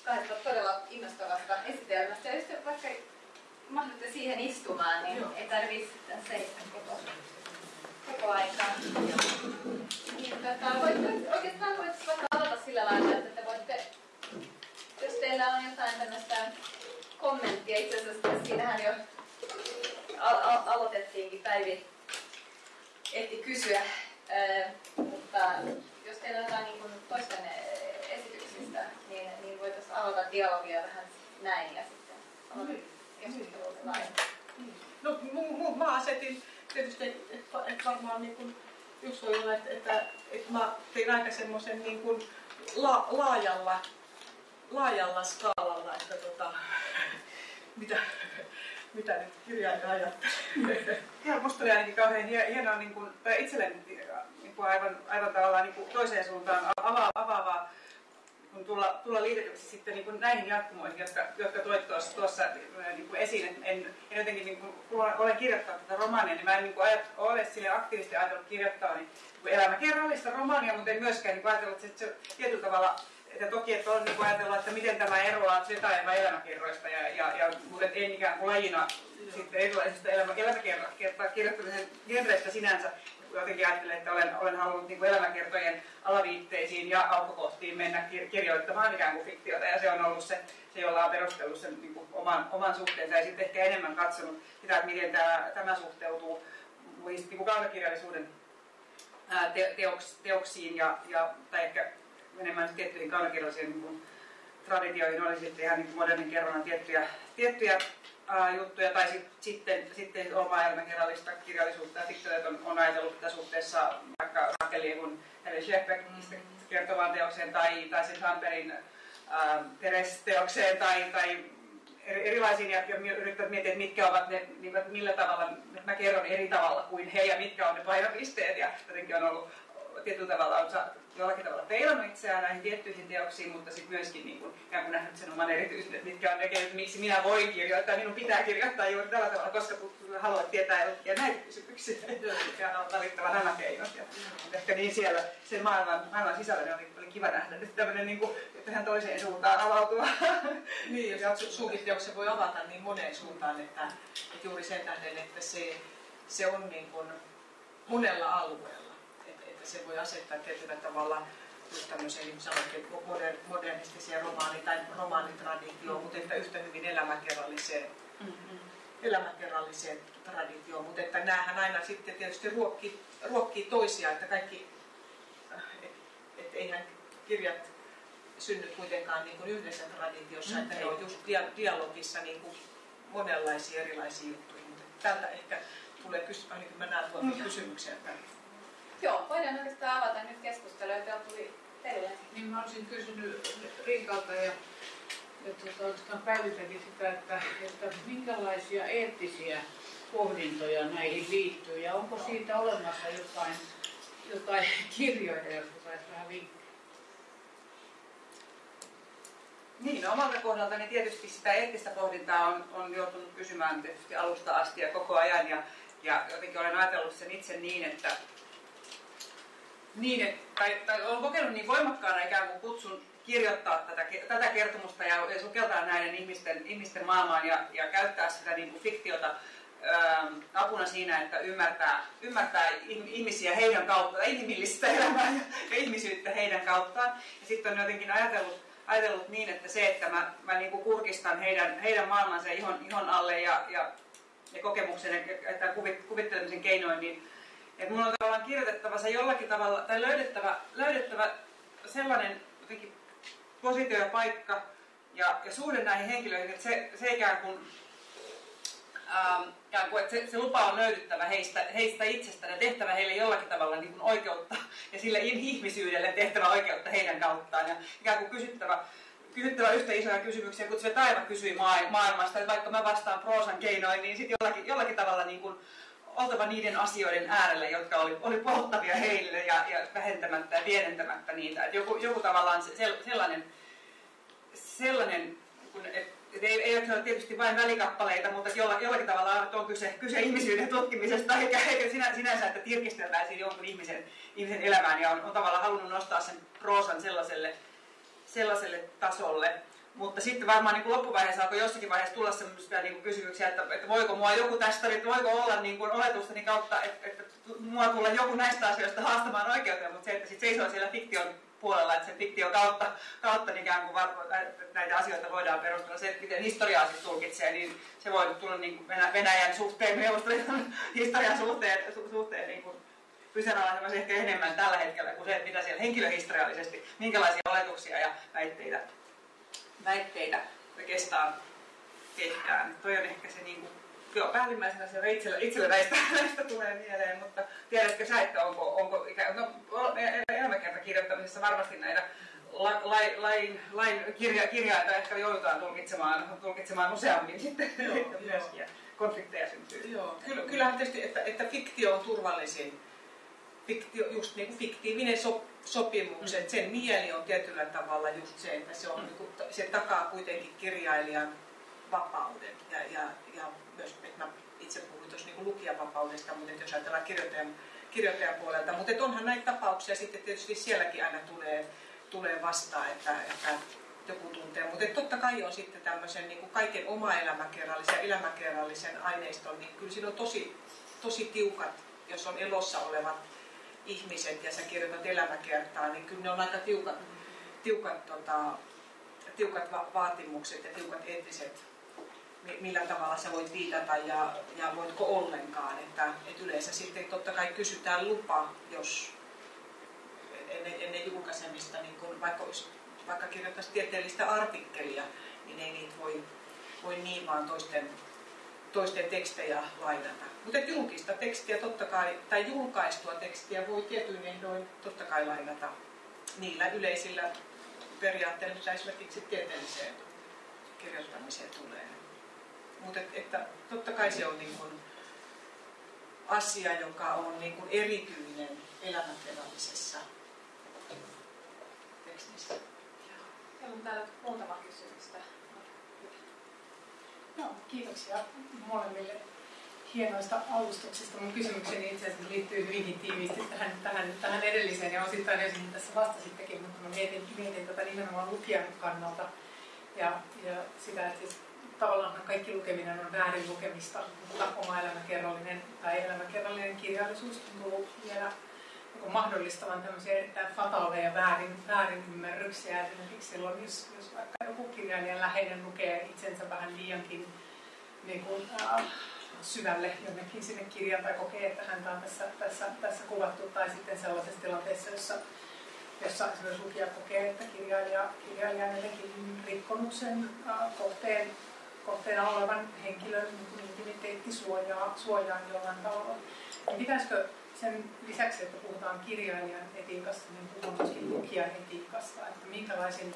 Speaker 1: kahdesta todella innostavasta esitelmästä. Ja jos vaikka mahdutte siihen istumaan, niin
Speaker 3: Joo.
Speaker 1: ei tarvitse seistä koko, koko aikaa. Niin, tota, voitte, oikeastaan voitte vaikka aloita sillä lailla, että te voitte, jos teillä on jotain tämmöistä kommenttia, itse asiassa siinähän jo al- al- aloitettiinkin Päivi ehti kysyä, Ää, mutta jos teillä on jotain niin kuin toisten esityksistä, niin, niin voitaisiin aloittaa dialogia vähän näin ja sitten keskustelua laajemmin.
Speaker 3: No, mu, mu, mä asetin tietysti, että et varmaan niin kuin, yksi olla, että, että, että mä tein aika semmoisen niin kuin la, laajalla, laajalla skaalalla, että tota, mitä, mitä nyt kirjailija ajattelee. Ja musta oli ainakin kauhean hie- hienoa, niin kuin, tai itselleni niin kuin aivan, aivan tavallaan niin kuin toiseen suuntaan ava, avaavaa kun tulla, tulla liitetyksi sitten niin kuin näihin jatkumoihin, jotka, jotka toit tuossa, tuossa niin kuin esiin. En, en jotenkin, niin kuin, kun olen kirjoittanut tätä romaania, niin mä en niin kuin ajat, ole sille aktiivisesti ajatellut kirjoittaa niin, niin elämäkerrallista romaania, mutta en myöskään niin kuin ajatellut, että se tietyllä tavalla että toki, että on niin ajatella, että miten tämä eroaa Zeta elämäkerroista, ja, ja, ja, mutta en ikään kuin lajina sitten erilaisista elämä, elämäkertaa kirjoittamisen genreistä sinänsä, jotenkin ajattelen, että olen, olen halunnut niin kuin elämäkertojen alaviitteisiin ja alkukohtiin mennä kir- kirjoittamaan ikään kuin fiktiota, ja se on ollut se, se jolla on perustellut sen niin kuin oman, oman suhteensa, ja sitten ehkä enemmän katsonut sitä, että miten tämä, tämä suhteutuu muihin niin kuin kaunokirjallisuuden te, teoks, teoksiin, ja, ja, tai ehkä enemmän tiettyihin kaunokirjallisiin niin traditioihin, oli sitten ihan niin modernin kerronnan tiettyjä, tiettyjä ää, juttuja, tai sit, sitten, sitten omaa elämäkerrallista kirjallisuutta ja fiktiota on, on ajatellut tätä suhteessa vaikka Rakeliin kun Helen Schleckbeckistä kertovaan teokseen tai, tai sen Samperin Teres-teokseen tai, tai eri- erilaisiin ja, ja yrittävät miettiä, että mitkä ovat ne, niin millä tavalla mä kerron eri tavalla kuin he ja mitkä on ne painopisteet ja jotenkin on ollut tietyllä tavalla on jollakin tavalla peilannut itseään näihin tiettyihin teoksiin, mutta sitten myöskin niin kuin, ikään kuin nähnyt sen oman erityisen, että mitkä on ne miksi minä voin kirjoittaa, minun pitää kirjoittaa juuri tällä tavalla, koska haluat tietää ja näitä kysymyksiä, ja on valittava nämä keinot. Ja, ehkä niin siellä sen maailman, maailman sisällä niin oli, oli kiva nähdä nyt tämmöinen niin kuin, tähän toiseen suuntaan avautua. Niin, ja su- sunkin teoksen voi avata niin moneen suuntaan, että, että juuri sen tähden, että se, se on niin kuin monella alueella. Se voi asettaa tietyllä tavalla just tämmöiseen, niin modernistiseen romaani- tai romaanitraditioon, mutta että yhtä hyvin elämäkerralliseen, elämäkerralliseen traditioon. Mutta että näähän aina sitten tietysti ruokkii, ruokkii toisiaan, että kaikki, että et eihän kirjat synny kuitenkaan niin kuin yhdessä traditiossa,
Speaker 1: Mm,
Speaker 3: että ne
Speaker 1: ei.
Speaker 3: on just dia- dialogissa niin kuin monenlaisia erilaisia juttuja. Mutta täältä ehkä tulee kysymys, ainakin mä näen tuolta kysymyksiä tänne.
Speaker 1: Joo, voidaan oikeastaan avata nyt keskustelua, että tuli teille.
Speaker 5: Niin mä olisin kysynyt Riikalta ja, ja tuota, oikeastaan Päiviltäkin sitä, että, että minkälaisia eettisiä pohdintoja näihin liittyy ja onko siitä olemassa jotain, jotain kirjoja, jotka saisi vähän vinkkejä?
Speaker 2: Niin, no omalta kohdaltani tietysti sitä eettistä pohdintaa on, on joutunut kysymään tietysti alusta asti ja koko ajan. Ja, ja jotenkin olen ajatellut sen itse niin, että, niin, että tai, tai olen kokenut niin voimakkaana ikään kuin kutsun kirjoittaa tätä, tätä kertomusta ja, ja sukeltaa näiden ihmisten, ihmisten maailmaan ja, ja käyttää sitä niin kuin fiktiota ää, apuna siinä, että ymmärtää, ymmärtää ihm- ihmisiä heidän kautta, inhimillistä elämää ja, ja ihmisyyttä heidän kauttaan. Ja sitten on jotenkin ajatellut, ajatellut niin, että se, että mä, mä niin kuin kurkistan heidän, heidän maailmansa ihon, ihon alle ja, ja, ja kokemuksen ja kuvittelemisen keinoin, niin että mun on tavallaan kirjoitettava se jollakin tavalla, tai löydettävä, löydettävä sellainen jotenkin positio ja paikka ja, ja suhde näihin henkilöihin, että se, se ikään kuin, ähm, kuin että se, se lupa on löydyttävä heistä, heistä itsestään ja tehtävä heille jollakin tavalla niin kuin oikeutta ja sille ihmisyydelle tehtävä oikeutta heidän kauttaan. Ja ikään kuin kysyttävä kysyttävä yhtä isoja kysymyksiä, kun se Taiva kysyi maailmasta, että vaikka mä vastaan proosan keinoin, niin sitten jollakin, jollakin tavalla niin kuin oltava niiden asioiden äärellä, jotka oli, oli polttavia heille ja, ja vähentämättä ja pienentämättä niitä. Että joku, joku tavallaan se, sellainen, sellainen kun, et, et ei, ei ole tietysti vain välikappaleita, mutta jolla, jollakin tavalla on kyse, kyse ihmisyyden tutkimisesta, eikä, eikä sinä, sinänsä, että tirkisteltäisiin jonkun ihmisen, ihmisen elämään ja on, on tavallaan halunnut nostaa sen proosan sellaiselle, sellaiselle tasolle. Mutta sitten varmaan niin kuin loppuvaiheessa alkoi jossakin vaiheessa tulla sellaisia niin kysymyksiä, että, että voiko mua joku tästä, että voiko olla niin kuin oletustani kautta, että, että mua tulla joku näistä asioista haastamaan oikeuteen, mutta se, että sit seisoo siellä fiktion puolella, että sen fiktion kautta, kautta ikään kuin näitä asioita voidaan perustella. Se, että miten historiaa siis tulkitsee, niin se voi tulla niin kuin Venäjän suhteen, Neuvostoliiton historian suhteen, suhteen niin kuin kyseenalaisemassa ehkä enemmän tällä hetkellä kuin se, että mitä siellä henkilöhistoriallisesti, minkälaisia oletuksia ja väitteitä, väitteitä oikeastaan tehdään. Toi on ehkä se niin kuin, joo, päällimmäisenä se itsellä, itsellä näistä, näistä tulee mieleen, mutta tiedätkö sä, että onko, onko ikään, no, elämäkerta kirjoittamisessa varmasti näitä la, lain, lain, lain kirja, kirjaita ehkä joudutaan tulkitsemaan, tulkitsemaan useammin sitten joo, myöskin, ja konflikteja syntyy.
Speaker 3: Joo, kyllä, kyllähän tietysti, että, että fiktio on turvallisin fiktio, just niin kuin fiktiivinen so, sopimukset, mm. sen mieli on tietyllä tavalla just se, että se, on, mm. niin kuin, se takaa kuitenkin kirjailijan vapauden. Ja, ja, ja myös, että mä itse puhuin tuossa niin lukijan vapaudesta, mutta jos ajatellaan kirjoittajan, kirjoittajan puolelta. Mutta onhan näitä tapauksia sitten tietysti sielläkin aina tulee, tulee vastaan, että, että joku tuntee. Mutta totta kai on sitten tämmöisen niin kuin kaiken oma elämäkerrallisen ja elämäkerrallisen aineiston, niin kyllä siinä on tosi, tosi tiukat, jos on elossa olevat ihmiset ja sä kirjoitat elämäkertaa, niin kyllä ne on aika tiukat, tiukat, tota, tiukat va- vaatimukset ja tiukat eettiset, millä tavalla sä voit viitata ja, ja voitko ollenkaan. Että, että yleensä sitten totta kai kysytään lupa, jos ennen, ennen julkaisemista, niin kun vaikka, vaikka kirjoittaisi tieteellistä artikkelia, niin ei niitä voi, voi niin vaan toisten toisten tekstejä lainata. Mutta julkista tekstiä totta kai, tai julkaistua tekstiä voi tietyin ehdoin totta kai lainata niillä yleisillä periaatteilla, mitä esimerkiksi tieteelliseen kirjoittamiseen tulee. Mutta et, että totta kai se on niin kun asia, joka on niin kun erityinen elämänkerrallisessa tekstissä.
Speaker 1: Meillä on täällä muutama kysymystä.
Speaker 6: No, kiitoksia molemmille hienoista alustuksista. Mun kysymykseni itse asiassa liittyy hyvinkin tiiviisti tähän, tähän, tähän edelliseen ja osittain siihen tässä vastasittekin, mutta mä mietin, mietin tätä nimenomaan lukijan kannalta ja, ja sitä, että siis tavallaan kaikki lukeminen on väärin lukemista, mutta oma elämäkerrallinen tai elämäkerrallinen kirjallisuus tuntuu vielä niin mahdollistavan tämmöisiä erittäin fataaleja väärin, väärinymmärryksiä. Esimerkiksi silloin, jos, jos vaikka joku kirjailijan läheinen lukee itsensä vähän liiankin niin kuin, äh, syvälle jonnekin sinne kirjaan tai kokee, että häntä on tässä, tässä, tässä kuvattu, tai sitten sellaisessa tilanteessa, jossa, jossa esimerkiksi lukija kokee, että kirjailija, kirjailija on jotenkin rikkonut sen äh, kohteen, kohteena olevan henkilön niin intimiteettisuojaa suojaa jollain tavalla. Niin pitäisikö sen lisäksi, että puhutaan kirjailijan etiikasta, niin puhutaan myöskin lukijan etiikasta, että minkälaisen,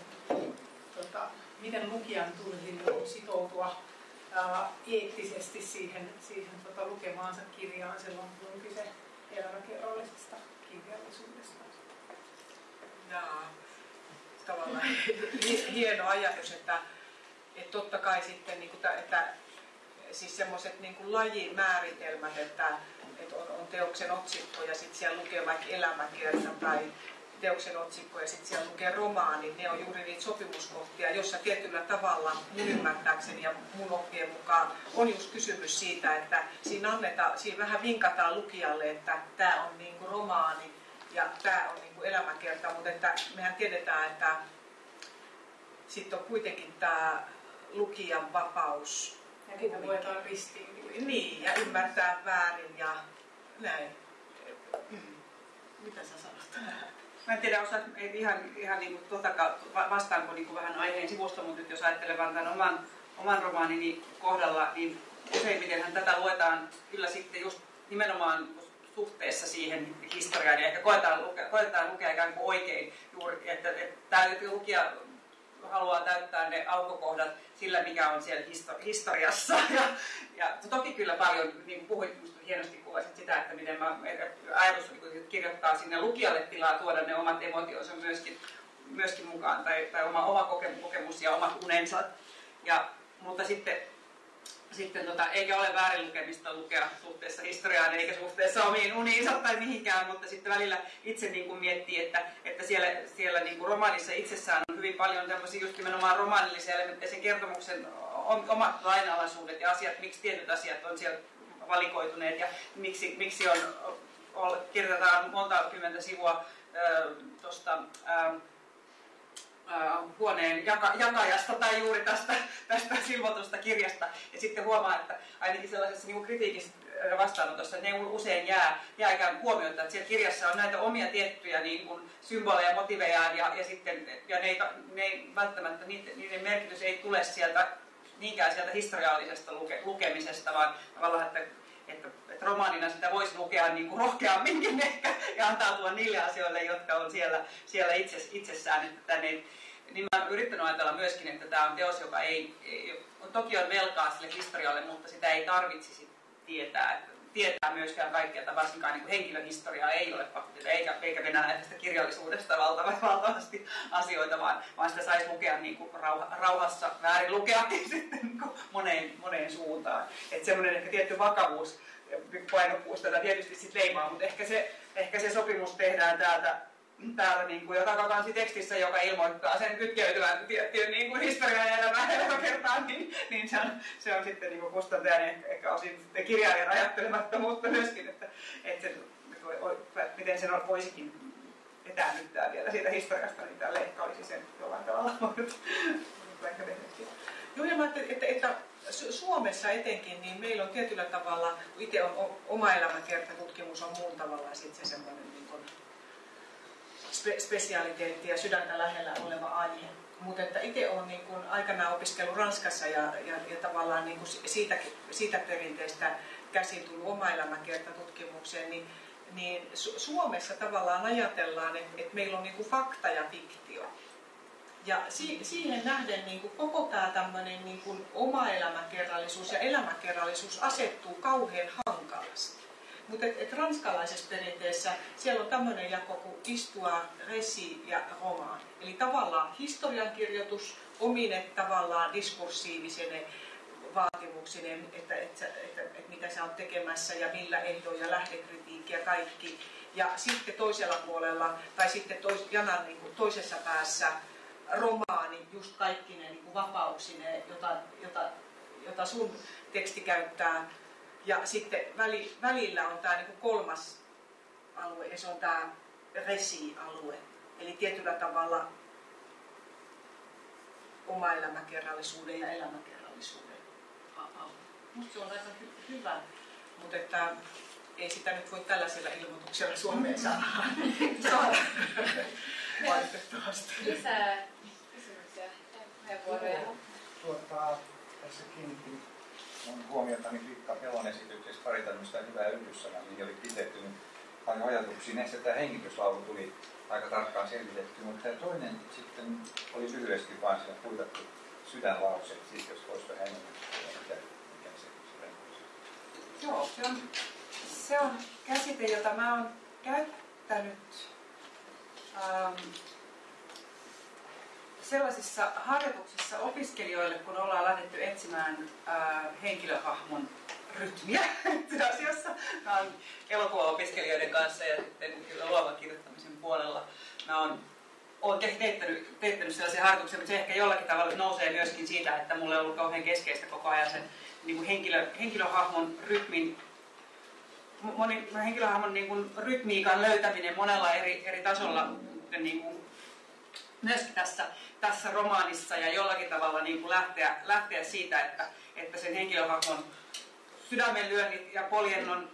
Speaker 6: tota, miten lukijan tulisi sitoutua ää, eettisesti siihen, siihen tota, lukemaansa kirjaan silloin, kun on kyse elämäkerrallisesta kirjallisuudesta.
Speaker 3: Jaa, tavallaan hieno ajatus, että, että totta kai sitten, niin kuin, että siis semmoiset niin lajimääritelmät, että, että on, on teoksen otsikko ja sitten siellä lukee vaikka elämäkerta tai teoksen otsikko ja sitten siellä lukee romaani, ne on juuri niitä sopimuskohtia, jossa tietyllä tavalla mun ymmärtääkseni ja mun oppien mukaan on just kysymys siitä, että siinä, annetaan, siinä vähän vinkataan lukijalle, että tämä on niin kuin romaani ja tämä on niin kuin elämäkerta, mutta että mehän tiedetään, että sitten on kuitenkin tämä lukijan vapaus
Speaker 6: ja niitä luetaan ristiin.
Speaker 3: Niin, ja ymmärtää väärin ja näin. Mm. Mitä sä sanot?
Speaker 2: Mä en tiedä, osaat ihan, ihan niin kuin tuota vastaanko niin kuin vähän aiheen sivusta, mutta nyt jos ajattelen vaan tämän oman, oman romaanini kohdalla, niin useimmitenhän tätä luetaan kyllä sitten just nimenomaan suhteessa siihen historiaan ja ehkä koetaan lukea, koetaan lukea ikään kuin oikein juuri, että, että tämä lukija haluaa täyttää ne aukokohdat sillä, mikä on siellä histo- historiassa. Ja, ja toki kyllä paljon, niin kuin puhuit, hienosti kuvasit sitä, että miten mä, ajatus kirjoittaa sinne lukijalle tilaa, tuoda ne omat emotionsa myöskin, myöskin mukaan, tai, tai oma, oma kokemus ja omat unensa. Ja, mutta sitten sitten tota, eikä ole väärin lukemista lukea suhteessa historiaan eikä suhteessa omiin uniinsa tai mihinkään, mutta sitten välillä itse niin kuin miettii, että, että siellä, siellä niin kuin romaanissa itsessään on hyvin paljon tämmöisiä just nimenomaan romaanillisia elementtejä, sen kertomuksen omat lainalaisuudet ja asiat, miksi tietyt asiat on siellä valikoituneet ja miksi, miksi on, on, kirjoitetaan monta kymmentä sivua tuosta huoneen jaka, jakajasta tai juuri tästä, tästä silvotusta kirjasta. Ja sitten huomaa, että ainakin sellaisessa niin kritiikissä vastaanotossa ne usein jää, jää ikään huomiota, että siellä kirjassa on näitä omia tiettyjä niin kuin symboleja, motiveja ja, ja, sitten, ja ne, ei, ne ei välttämättä, niiden, niiden merkitys ei tule sieltä niinkään sieltä historiallisesta luke, lukemisesta, vaan tavallaan, että, että, että romaanina sitä voisi lukea niin kuin rohkeamminkin ehkä ja antautua niille asioille, jotka on siellä, siellä itse, itsessään. Että tänne niin mä olen yrittänyt ajatella myöskin, että tämä on teos, joka ei, ei toki on velkaa sille historialle, mutta sitä ei tarvitsisi tietää. Että tietää myöskään kaikkea, että varsinkaan niin henkilöhistoriaa ei ole pakko eikä, eikä venäläisestä kirjallisuudesta valtavasti, valtavasti asioita, vaan, vaan sitä saisi lukea niin kuin rauha, rauhassa, väärin lukeakin sitten niin kuin moneen, moneen suuntaan. Että semmoinen ehkä tietty vakavuus, painokkuus tätä tietysti sitten leimaa, mutta ehkä se, ehkä se sopimus tehdään täältä täällä niin kuin, joka kansi tekstissä, joka ilmoittaa sen kytkeytyvän tiettyyn niin kuin historian ja elämään elämäkertaan, niin, niin se, on, se on sitten niin kuin kustantajan ehkä, ehkä osin kirjailijan ajattelemattomuutta myöskin, että, että, se, että miten sen voisikin etäännyttää vielä siitä historiasta, niin tälle ehkä olisi sen jollain tavalla.
Speaker 3: Joo, ja mä että, että, että Suomessa etenkin, niin meillä on tietyllä tavalla, itse on oma elämäkertatutkimus on muun tavalla sitten se semmoinen spe- spesialiteetti ja sydäntä lähellä oleva aihe. Mutta että itse olen niin kun aikanaan opiskellut Ranskassa ja, ja, ja tavallaan niin siitä, siitä perinteestä käsin tullut oma elämäkertatutkimukseen, niin, niin Su- Suomessa tavallaan ajatellaan, että, että meillä on niin fakta ja fiktio. Ja si- siihen nähden niin kuin koko tämä tämmöinen niin oma elämäkerrallisuus ja elämäkerrallisuus asettuu kauhean hankalasti. Mutta et, et ranskalaisessa perinteessä siellä on tämmöinen jako kuin istua, resi ja roman. Eli tavallaan historiankirjoitus omine tavallaan diskursiivisine vaatimuksinen, että, että, että, että mitä sä oot tekemässä ja millä ehdoilla, lähdekritiikki ja kaikki. Ja sitten toisella puolella, tai sitten tois, janan niin kuin toisessa päässä romaani, just kaikki ne niin vapauksineen, jota, jota, jota sun teksti käyttää ja sitten väli, välillä on tämä niinku kolmas alue, ja se on tämä resi-alue. Eli tietyllä tavalla oma elämäkerrallisuuden ja elämäkerrallisuuden alue. Minusta se on aika hy- hyvä, mutta että ei sitä nyt voi tällaisella ilmoituksella Suomeen saada. saada. Valitettavasti.
Speaker 1: Lisää kysymyksiä ja puheenvuoroja.
Speaker 7: Tuota, tässä kiinnitin mun huomiota niin Rikka Pelon esityksessä pari tämmöistä hyvää yhdyssanaa, mihin oli kiteytynyt paljon ajatuksia. Näissä tämä hengityslaulu tuli aika tarkkaan selvitetty, mutta tämä toinen sitten oli lyhyesti vaan siellä kuitattu sydänlause, siis jos voisi vähän enemmän mitä, mikä se sydänlause.
Speaker 2: Joo, se on, se on käsite, jota mä oon käyttänyt ähm, sellaisissa harjoituksissa opiskelijoille, kun ollaan lähdetty etsimään ää, henkilöhahmon rytmiä itse asiassa. Mä oon elokuvaopiskelijoiden kanssa ja sitten kyllä luovan kirjoittamisen puolella. Mä oon, oon teettänyt, teettänyt sellaisia harjoituksia, mutta se ehkä jollakin tavalla nousee myöskin siitä, että mulle on ollut kauhean keskeistä koko ajan sen niin kuin henkilö, henkilöhahmon rytmin moni, henkilöhahmon niin kuin, rytmiikan löytäminen monella eri, eri tasolla niin kuin, myöskin tässä, tässä romaanissa ja jollakin tavalla niin kuin lähteä, lähteä siitä, että, että sen henkilöhahmon sydämenlyönnit ja poljennon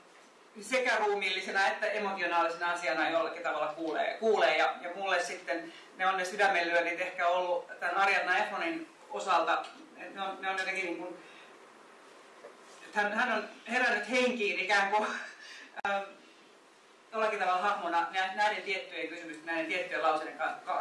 Speaker 2: sekä ruumiillisena että emotionaalisena asiana jollakin tavalla kuulee. kuulee. Ja, ja mulle sitten ne on ne sydämenlyönnit ehkä ollut tämän Ariadna Efronin osalta, ne on, ne on jotenkin niin kuin, hän, hän on herännyt henkiin ikään kuin, äh, jollakin tavalla hahmona näiden tiettyjen kysymysten, näiden tiettyjen lauseiden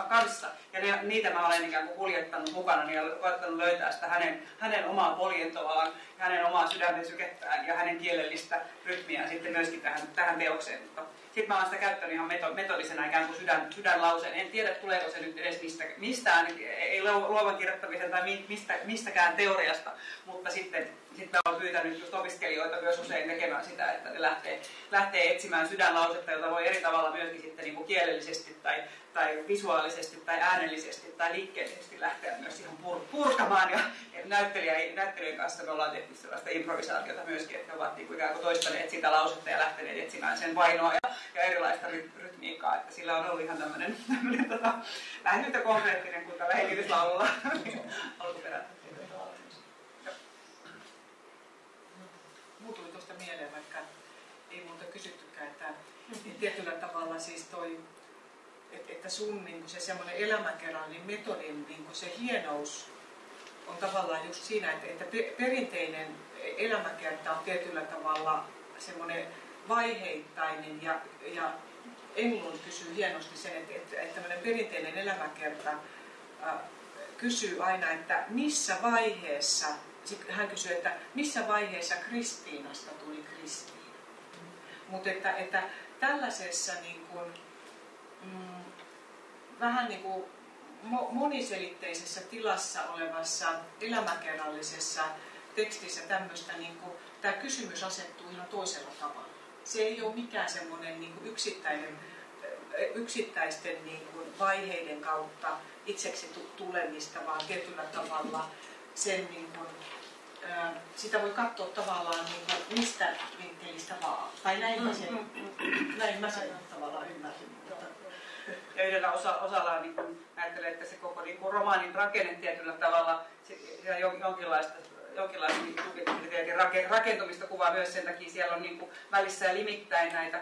Speaker 2: kanssa. Ja ne, niitä mä olen ikään kuin kuljettanut mukana ja koettanut löytää sitä hänen, hänen omaa poljentoaan, hänen omaa sydämen sykettään ja hänen kielellistä rytmiään sitten myöskin tähän, tähän teokseen. Mutta sitten mä oon sitä käyttänyt ihan metodisena ikään kuin sydän, sydänlauseen. En tiedä, tuleeko se nyt edes mistä, mistään, ei luovan kirjoittamisen tai mistä, mistäkään teoriasta, mutta sitten sit mä oon pyytänyt opiskelijoita myös usein tekemään sitä, että ne lähtee, lähtee etsimään sydänlausetta, jota voi eri tavalla myöskin sitten niin kuin kielellisesti tai, tai visuaalisesti tai äänellisesti tai liikkeellisesti lähteä myös ihan pur, purkamaan. Ja näyttelijä, näyttelijän kanssa me ollaan tehty sellaista improvisaatiota myöskin, että he ovat niin kuin ikään kuin toistaneet sitä lausetta ja lähteneet etsimään sen vainoa ja, ja erilaista rytmiikkaa. Että sillä on ollut ihan tämmöinen, tämmöinen tota, vähän yhtä konkreettinen kuin tällä hengityslaululla alkuperäinen.
Speaker 3: Muu tuli tuosta mieleen, vaikka ei muuta kysyttykään, että tietyllä tavalla siis toi, että, että sun niin se semmoinen elämäkerrallinen metodin niin se hienous on tavallaan just siinä, että, että perinteinen elämäkerta on tietyllä tavalla semmoinen vaiheittainen ja, ja Englund kysyy hienosti sen, että, että, että tämmöinen perinteinen elämäkerta äh, kysyy aina, että missä vaiheessa, hän kysyy, että missä vaiheessa Kristiinasta tuli Kristiina. Mutta että, että tällaisessa niin kuin, mm, vähän niin kuin moniselitteisessä tilassa olevassa elämäkerrallisessa tekstissä tämmöistä, niin kuin, tämä kysymys asettuu ihan toisella tavalla. Se ei ole mikään semmoinen niin yksittäinen, yksittäisten niin kuin vaiheiden kautta itseksi tulemista, vaan tietyllä tavalla sen niin kuin, sitä voi katsoa tavallaan niin kuin mistä vinkkelistä vaan. Tai näin mä sen, näin mä sen tavallaan ymmärsin.
Speaker 2: Ja yhdellä osa, osalla niin kuin, ajattelee, että se koko niin kuin romaanin rakenne tietyllä tavalla, se, se jonkinlaista jonkinlaista niin rakentumista kuvaa myös sen takia siellä on niin kuin välissä ja limittäin näitä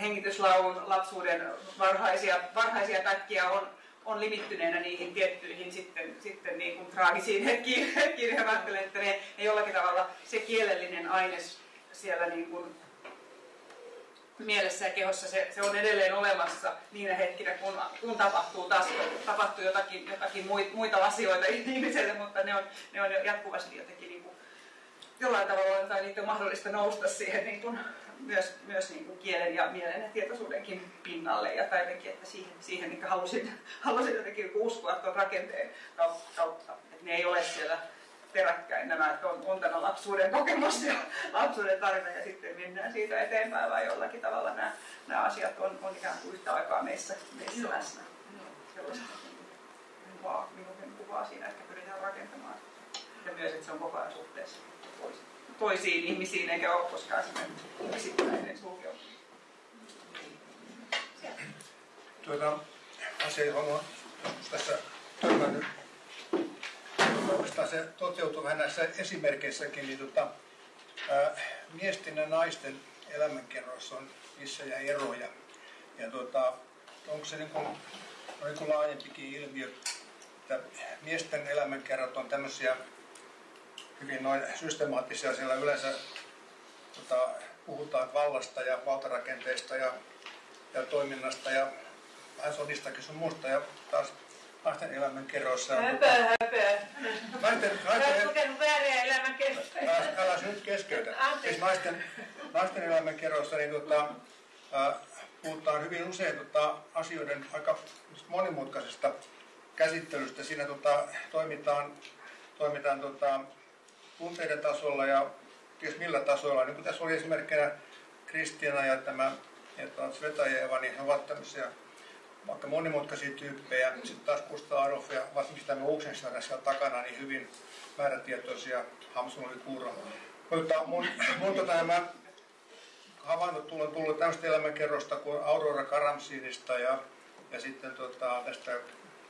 Speaker 2: hengityslaulun lapsuuden varhaisia, varhaisia pätkiä on, on limittyneenä niihin tiettyihin sitten, sitten niin kuin traagisiin ajattelen, että ne, ne jollakin tavalla se kielellinen aines siellä niin kuin mielessä ja kehossa se, se on edelleen olemassa niinä hetkinä, kun, kun tapahtuu taas tapahtuu jotakin, jotakin muita asioita ihmiselle, mutta ne on, ne on jatkuvasti jotenkin niin kuin, jollain tavalla tai niitä on mahdollista nousta siihen niin kuin, myös, myös niin kuin kielen ja mielen ja tietoisuudenkin pinnalle ja tai jotenkin, että siihen, siihen niin halusin, halusin jotenkin uskoa tuon rakenteen kautta, että ne ei ole siellä peräkkäin nämä, että on, on tämä lapsuuden kokemus ja lapsuuden tarina ja sitten mennään siitä eteenpäin vai jollakin tavalla nämä, nämä asiat on, on ikään kuin yhtä aikaa meissä, meissä Joo. läsnä. Sellaista kuvaa, minun kuvaa siinä, että pyritään rakentamaan. Ja myös, että se on koko ajan suhteessa toisiin ihmisiin, eikä ole koskaan semmoinen yksittäinen sulkeutunut.
Speaker 8: Tuota, asia, johon on tässä törmännyt oikeastaan se toteutuu vähän näissä esimerkkeissäkin, niin tota, ää, miesten ja naisten elämänkerroissa on isoja eroja. Ja tota, onko se niin kuin, niin kuin laajempikin ilmiö, että miesten elämänkerrat on tämmöisiä hyvin noin systemaattisia, siellä yleensä tota, puhutaan vallasta ja valtarakenteista ja, ja toiminnasta ja vähän sodistakin sun muusta ja taas naisten elämän kerroissa.
Speaker 5: Höpö, höpö.
Speaker 8: Naisten, naisten,
Speaker 5: Olet lukenut vääriä elämän kerroissa.
Speaker 8: Älä nyt keskeytä. Siis naisten, naisten elämän kerroissa niin tota, äh, puhutaan hyvin usein tota, asioiden aika monimutkaisesta käsittelystä. Siinä tota, toimitaan, toimitaan tota, tunteiden tasolla ja ties millä tasoilla. Niin kuin tässä oli esimerkkinä Kristiana ja tämä että Svetajeva, niin he ovat tämmöisiä vaikka monimutkaisia tyyppejä. Sitten taas Gustav Adolf ja varsinkin tämä Oxenstierna siellä takana, niin hyvin määrätietoisia. Hamsun oli kuuro. Mutta mun, mun tota, nämä havainnot on tullut tämmöistä elämänkerrosta kuin Aurora Karamsinista ja, ja sitten tota, tästä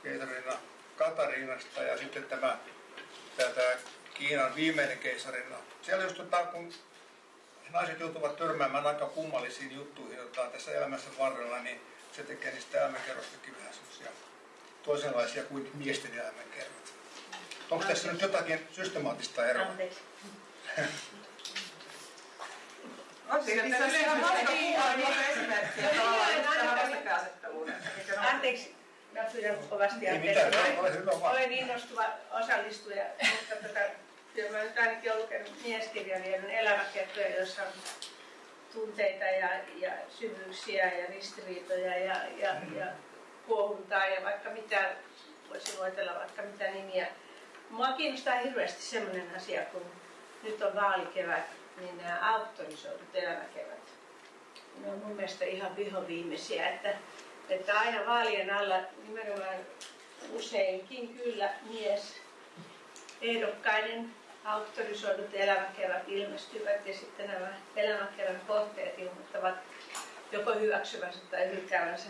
Speaker 8: keisarina Katariinasta ja sitten tämä, tämä Kiinan viimeinen keisarina. Siellä just tota, kun naiset joutuvat törmäämään aika kummallisiin juttuihin tota, tässä elämässä varrella, niin se tekee niistä elämänkerrostakin vähän semmoisia toisenlaisia kuin miesten elämänkerrot. Onko tässä nyt jotakin systemaattista eroa?
Speaker 1: Anteeksi.
Speaker 9: Anteeksi, pyydän kovasti anteeksi.
Speaker 8: vaan.
Speaker 9: Olen innostuva osallistuja, mutta tota, kyllä mä nyt ainakin olen lukenut mieskirjailijan elämäkertoja, joissa on tunteita ja, ja syvyyksiä ja ristiriitoja ja, ja, ja kuohuntaa ja vaikka mitä, voisi luetella vaikka mitä nimiä. Mua kiinnostaa hirveästi sellainen asia, kun nyt on vaalikevät, niin nämä auktorisoidut elämäkevät. Ne on mun mielestä ihan vihoviimeisiä, että, että aina vaalien alla nimenomaan useinkin kyllä mies ehdokkaiden auktorisoidut elämäkerrat ilmestyvät ja sitten nämä elämäkerran kohteet ilmoittavat joko hyväksyvänsä tai hylkäävänsä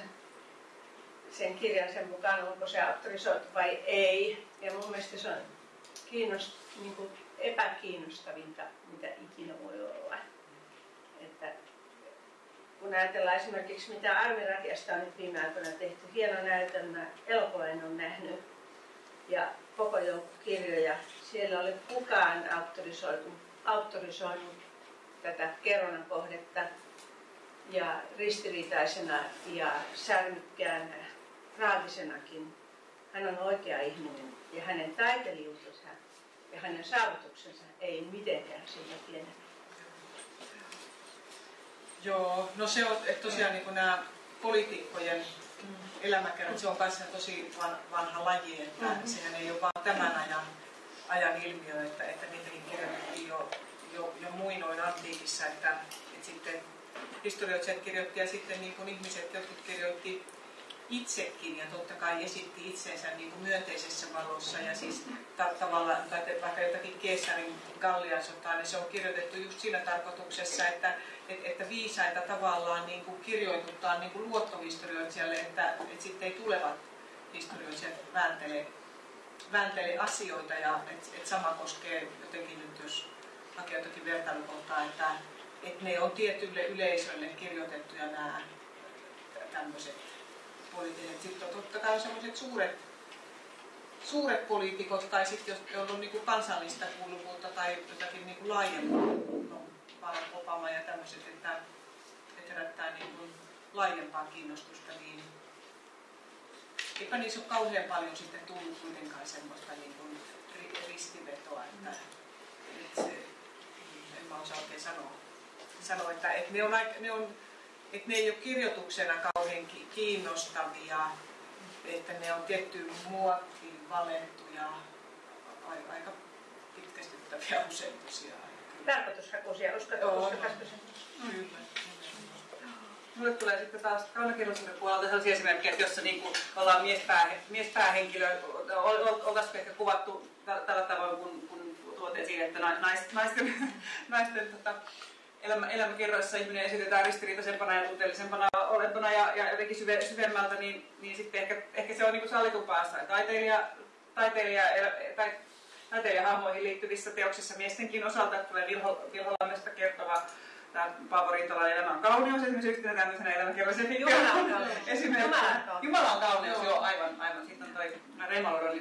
Speaker 9: sen kirjan sen mukaan, onko se auktorisoitu vai ei. Ja mun mielestä se on kiinnost, niin kuin epäkiinnostavinta, mitä ikinä voi olla. Että kun ajatellaan esimerkiksi, mitä Armiradiasta on nyt viime aikoina tehty, hieno näytelmä, elokuvan on nähnyt, ja koko joukko kirjoja. Siellä oli kukaan auktorisoitu, auktorisoinut tätä kerronnan kohdetta ja ristiriitaisena ja särmykkäänä, traagisenakin. Hän on oikea ihminen ja hänen taiteilijuutensa ja hänen saavutuksensa ei mitenkään sillä pienellä.
Speaker 3: Joo, no se on että tosiaan niin nämä poliitikkojen elämäkerrat, se on kanssa tosi van, vanha laji, että mm-hmm. sehän ei ole vain tämän ajan, ajan ilmiö, että, että niitäkin kirjoitettiin jo, jo, jo muinoin antiikissa, että, että sitten historioitsijat kirjoitti ja sitten niin kuin ihmiset, jotkut kirjoitti itsekin ja totta kai esitti itsensä niin kuin myönteisessä valossa ja siis ta- tavallaan, tai vaikka jotakin Keesarin Gallian sotaa, niin se on kirjoitettu just siinä tarkoituksessa, että, että, että viisaita tavallaan niin kuin kirjoituttaa niin kuin luottohistorioitsijalle, että, että sitten ei tulevat historioitsijat vääntele, vääntele asioita ja että, että sama koskee jotenkin nyt, jos hakee jotakin vertailukohtaa, että, että ne on tietylle yleisölle kirjoitettuja nämä tämmöiset poliittiset. Sitten on totta kai sellaiset suuret, suuret poliitikot tai sitten jos on niin kansallista kuuluvuutta tai jotakin niin kuin laajempaa, no, Barack Obama ja tämmöiset, että, että herättää niin kuin laajempaa kiinnostusta, niin eipä niissä ole kauhean paljon sitten tullut kuitenkaan semmoista niin kuin ristivetoa, että, että se, en mä osaa oikein sanoa, sanoa että, että ne on, ne on että ne ei ole kirjoituksena kauhean kiinnostavia, että ne on tiettyyn muottiin valettuja, aika pitkästyttäviä usein tosiaan.
Speaker 9: Tarkoitushakuisia, uskotko
Speaker 3: Kyllä.
Speaker 2: Mulle tulee sitten taas kaunokirjallisuuden puolelta sellaisia esimerkkejä, että jossa niin kuin ollaan miespää, miespäähenkilö, oltaisiko ehkä kuvattu tällä tavoin, kun, kun tuotiin siinä, että naisten, naisten, naisten tota, elämä, elämäkerroissa ihminen esitetään ristiriitaisempana ja tunteellisempana olentona ja, ja jotenkin syve, syvemmältä, niin, niin sitten ehkä, ehkä se on niin sallitumpaa taiteilija, taiteilija, tai, taiteilijahahmoihin liittyvissä teoksissa miestenkin osalta tulee Vilho, kertova tämä Paavo Riittolainen elämä on kauneus esimerkiksi yhtenä tämmöisenä elämäkerroisen
Speaker 9: Jumala on kauneus.
Speaker 2: Jumala on kauneus, joo, aivan, aivan. Sitten on toi Reimalodon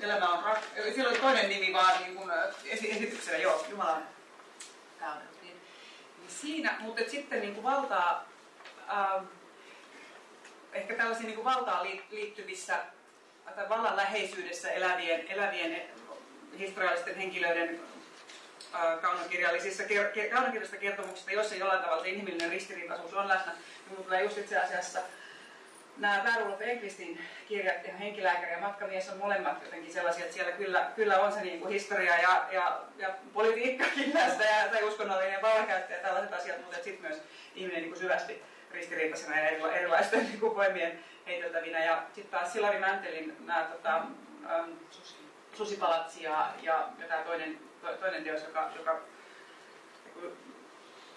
Speaker 2: elämä on rak... Siellä oli toinen nimi vaan niin kuin esityksenä, joo, Jumala on kauneus siinä, mutta sitten niin kuin valtaa, ähm, ehkä tällaisiin niin kuin valtaan liittyvissä tai vallan läheisyydessä elävien, elävien historiallisten henkilöiden äh, kaunokirjallisissa kaunokirjallisista kertomuksista, joissa jollain tavalla se inhimillinen ristiriitaisuus on läsnä, niin tulee just itse asiassa nämä Värulf Ekvistin kirjat ja henkilääkäri ja matkamies on molemmat jotenkin sellaisia, että siellä kyllä, kyllä on se niin kuin historia ja, ja, ja politiikkakin näistä ja, tai uskonnollinen vallankäyttö ja tällaiset asiat, mutta sitten myös ihminen niin kuin syvästi ristiriitaisena ja erila, erilaisten niin kuin voimien heiteltävinä. Ja sitten taas Silari Mäntelin nämä tota, ähm, Susipalatsi ja, ja, ja tämä toinen, to, toinen teos, joka, joka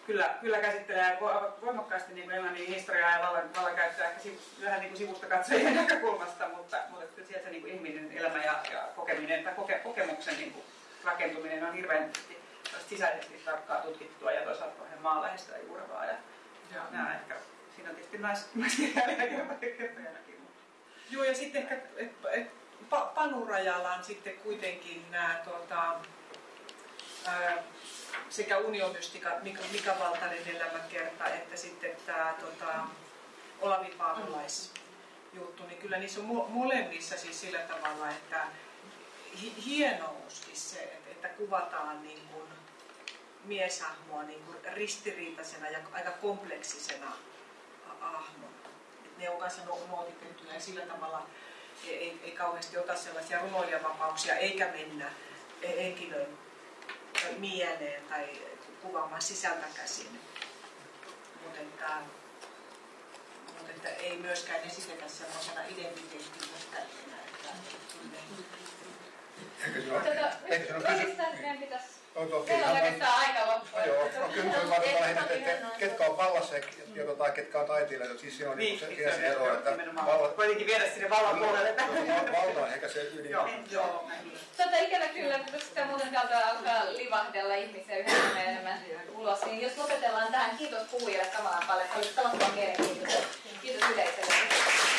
Speaker 2: kyllä, kyllä käsittelee voimakkaasti niin englannin historiaa ja vallan, vallankäyttöä ehkä sivu, vähän niin kuin sivusta katsojien näkökulmasta, mutta, mutta kyllä sieltä niin kuin ihminen elämä ja, ja kokeminen tai koke, kokemuksen niin kuin rakentuminen on hirveän sisäisesti tarkkaa tutkittua ja toisaalta vähän maanläheistä ja juurevaa. Ja, ja nämä ehkä, siinä on tietysti naiskirjailijakin.
Speaker 3: Joo, ja sitten ehkä, et, et, Panu Rajala on sitten kuitenkin nämä tuota, sekä uniomystika Mika, Mika Valtanen elämänkerta että sitten tämä tota, Olavi Paavolais juttu, niin kyllä niissä on molemmissa siis sillä tavalla, että hienouskin se, että, kuvataan niin kuin mieshahmoa niin kuin ristiriitaisena ja aika kompleksisena hahmona. Ne on kanssa nuotitettuja ja sillä tavalla ei, ei kauheasti ota sellaisia runoilijavapauksia eikä mennä henkilön mieleen tai kuvaamaan sisältä käsin. Mutta että, mutta että ei myöskään esitetä sellaisena identiteettinä että, että
Speaker 8: Eikö se ole, eikö se ole kysy... No, toki,
Speaker 1: Meillä on oikeastaan aika.
Speaker 8: No joo, no kyllä se on varmaan lähinnä, että ketkä on vallassa ja, tota, ketkä on taiteilijoita, siis siinä on niin, se, siinä se ero, että
Speaker 2: valta... Kuitenkin viedä sinne vallan puolelle.
Speaker 8: Valta on ehkä se ydin.
Speaker 2: Joo, joo.
Speaker 1: Tota ikävä kyllä, kun sitten muuten täältä alkaa livahdella ihmisiä yhä enemmän ulos, niin jos lopetellaan tähän, kiitos puhujille samalla paljon, se oli tavattoman mielenkiintoista. Kiitos yleisölle.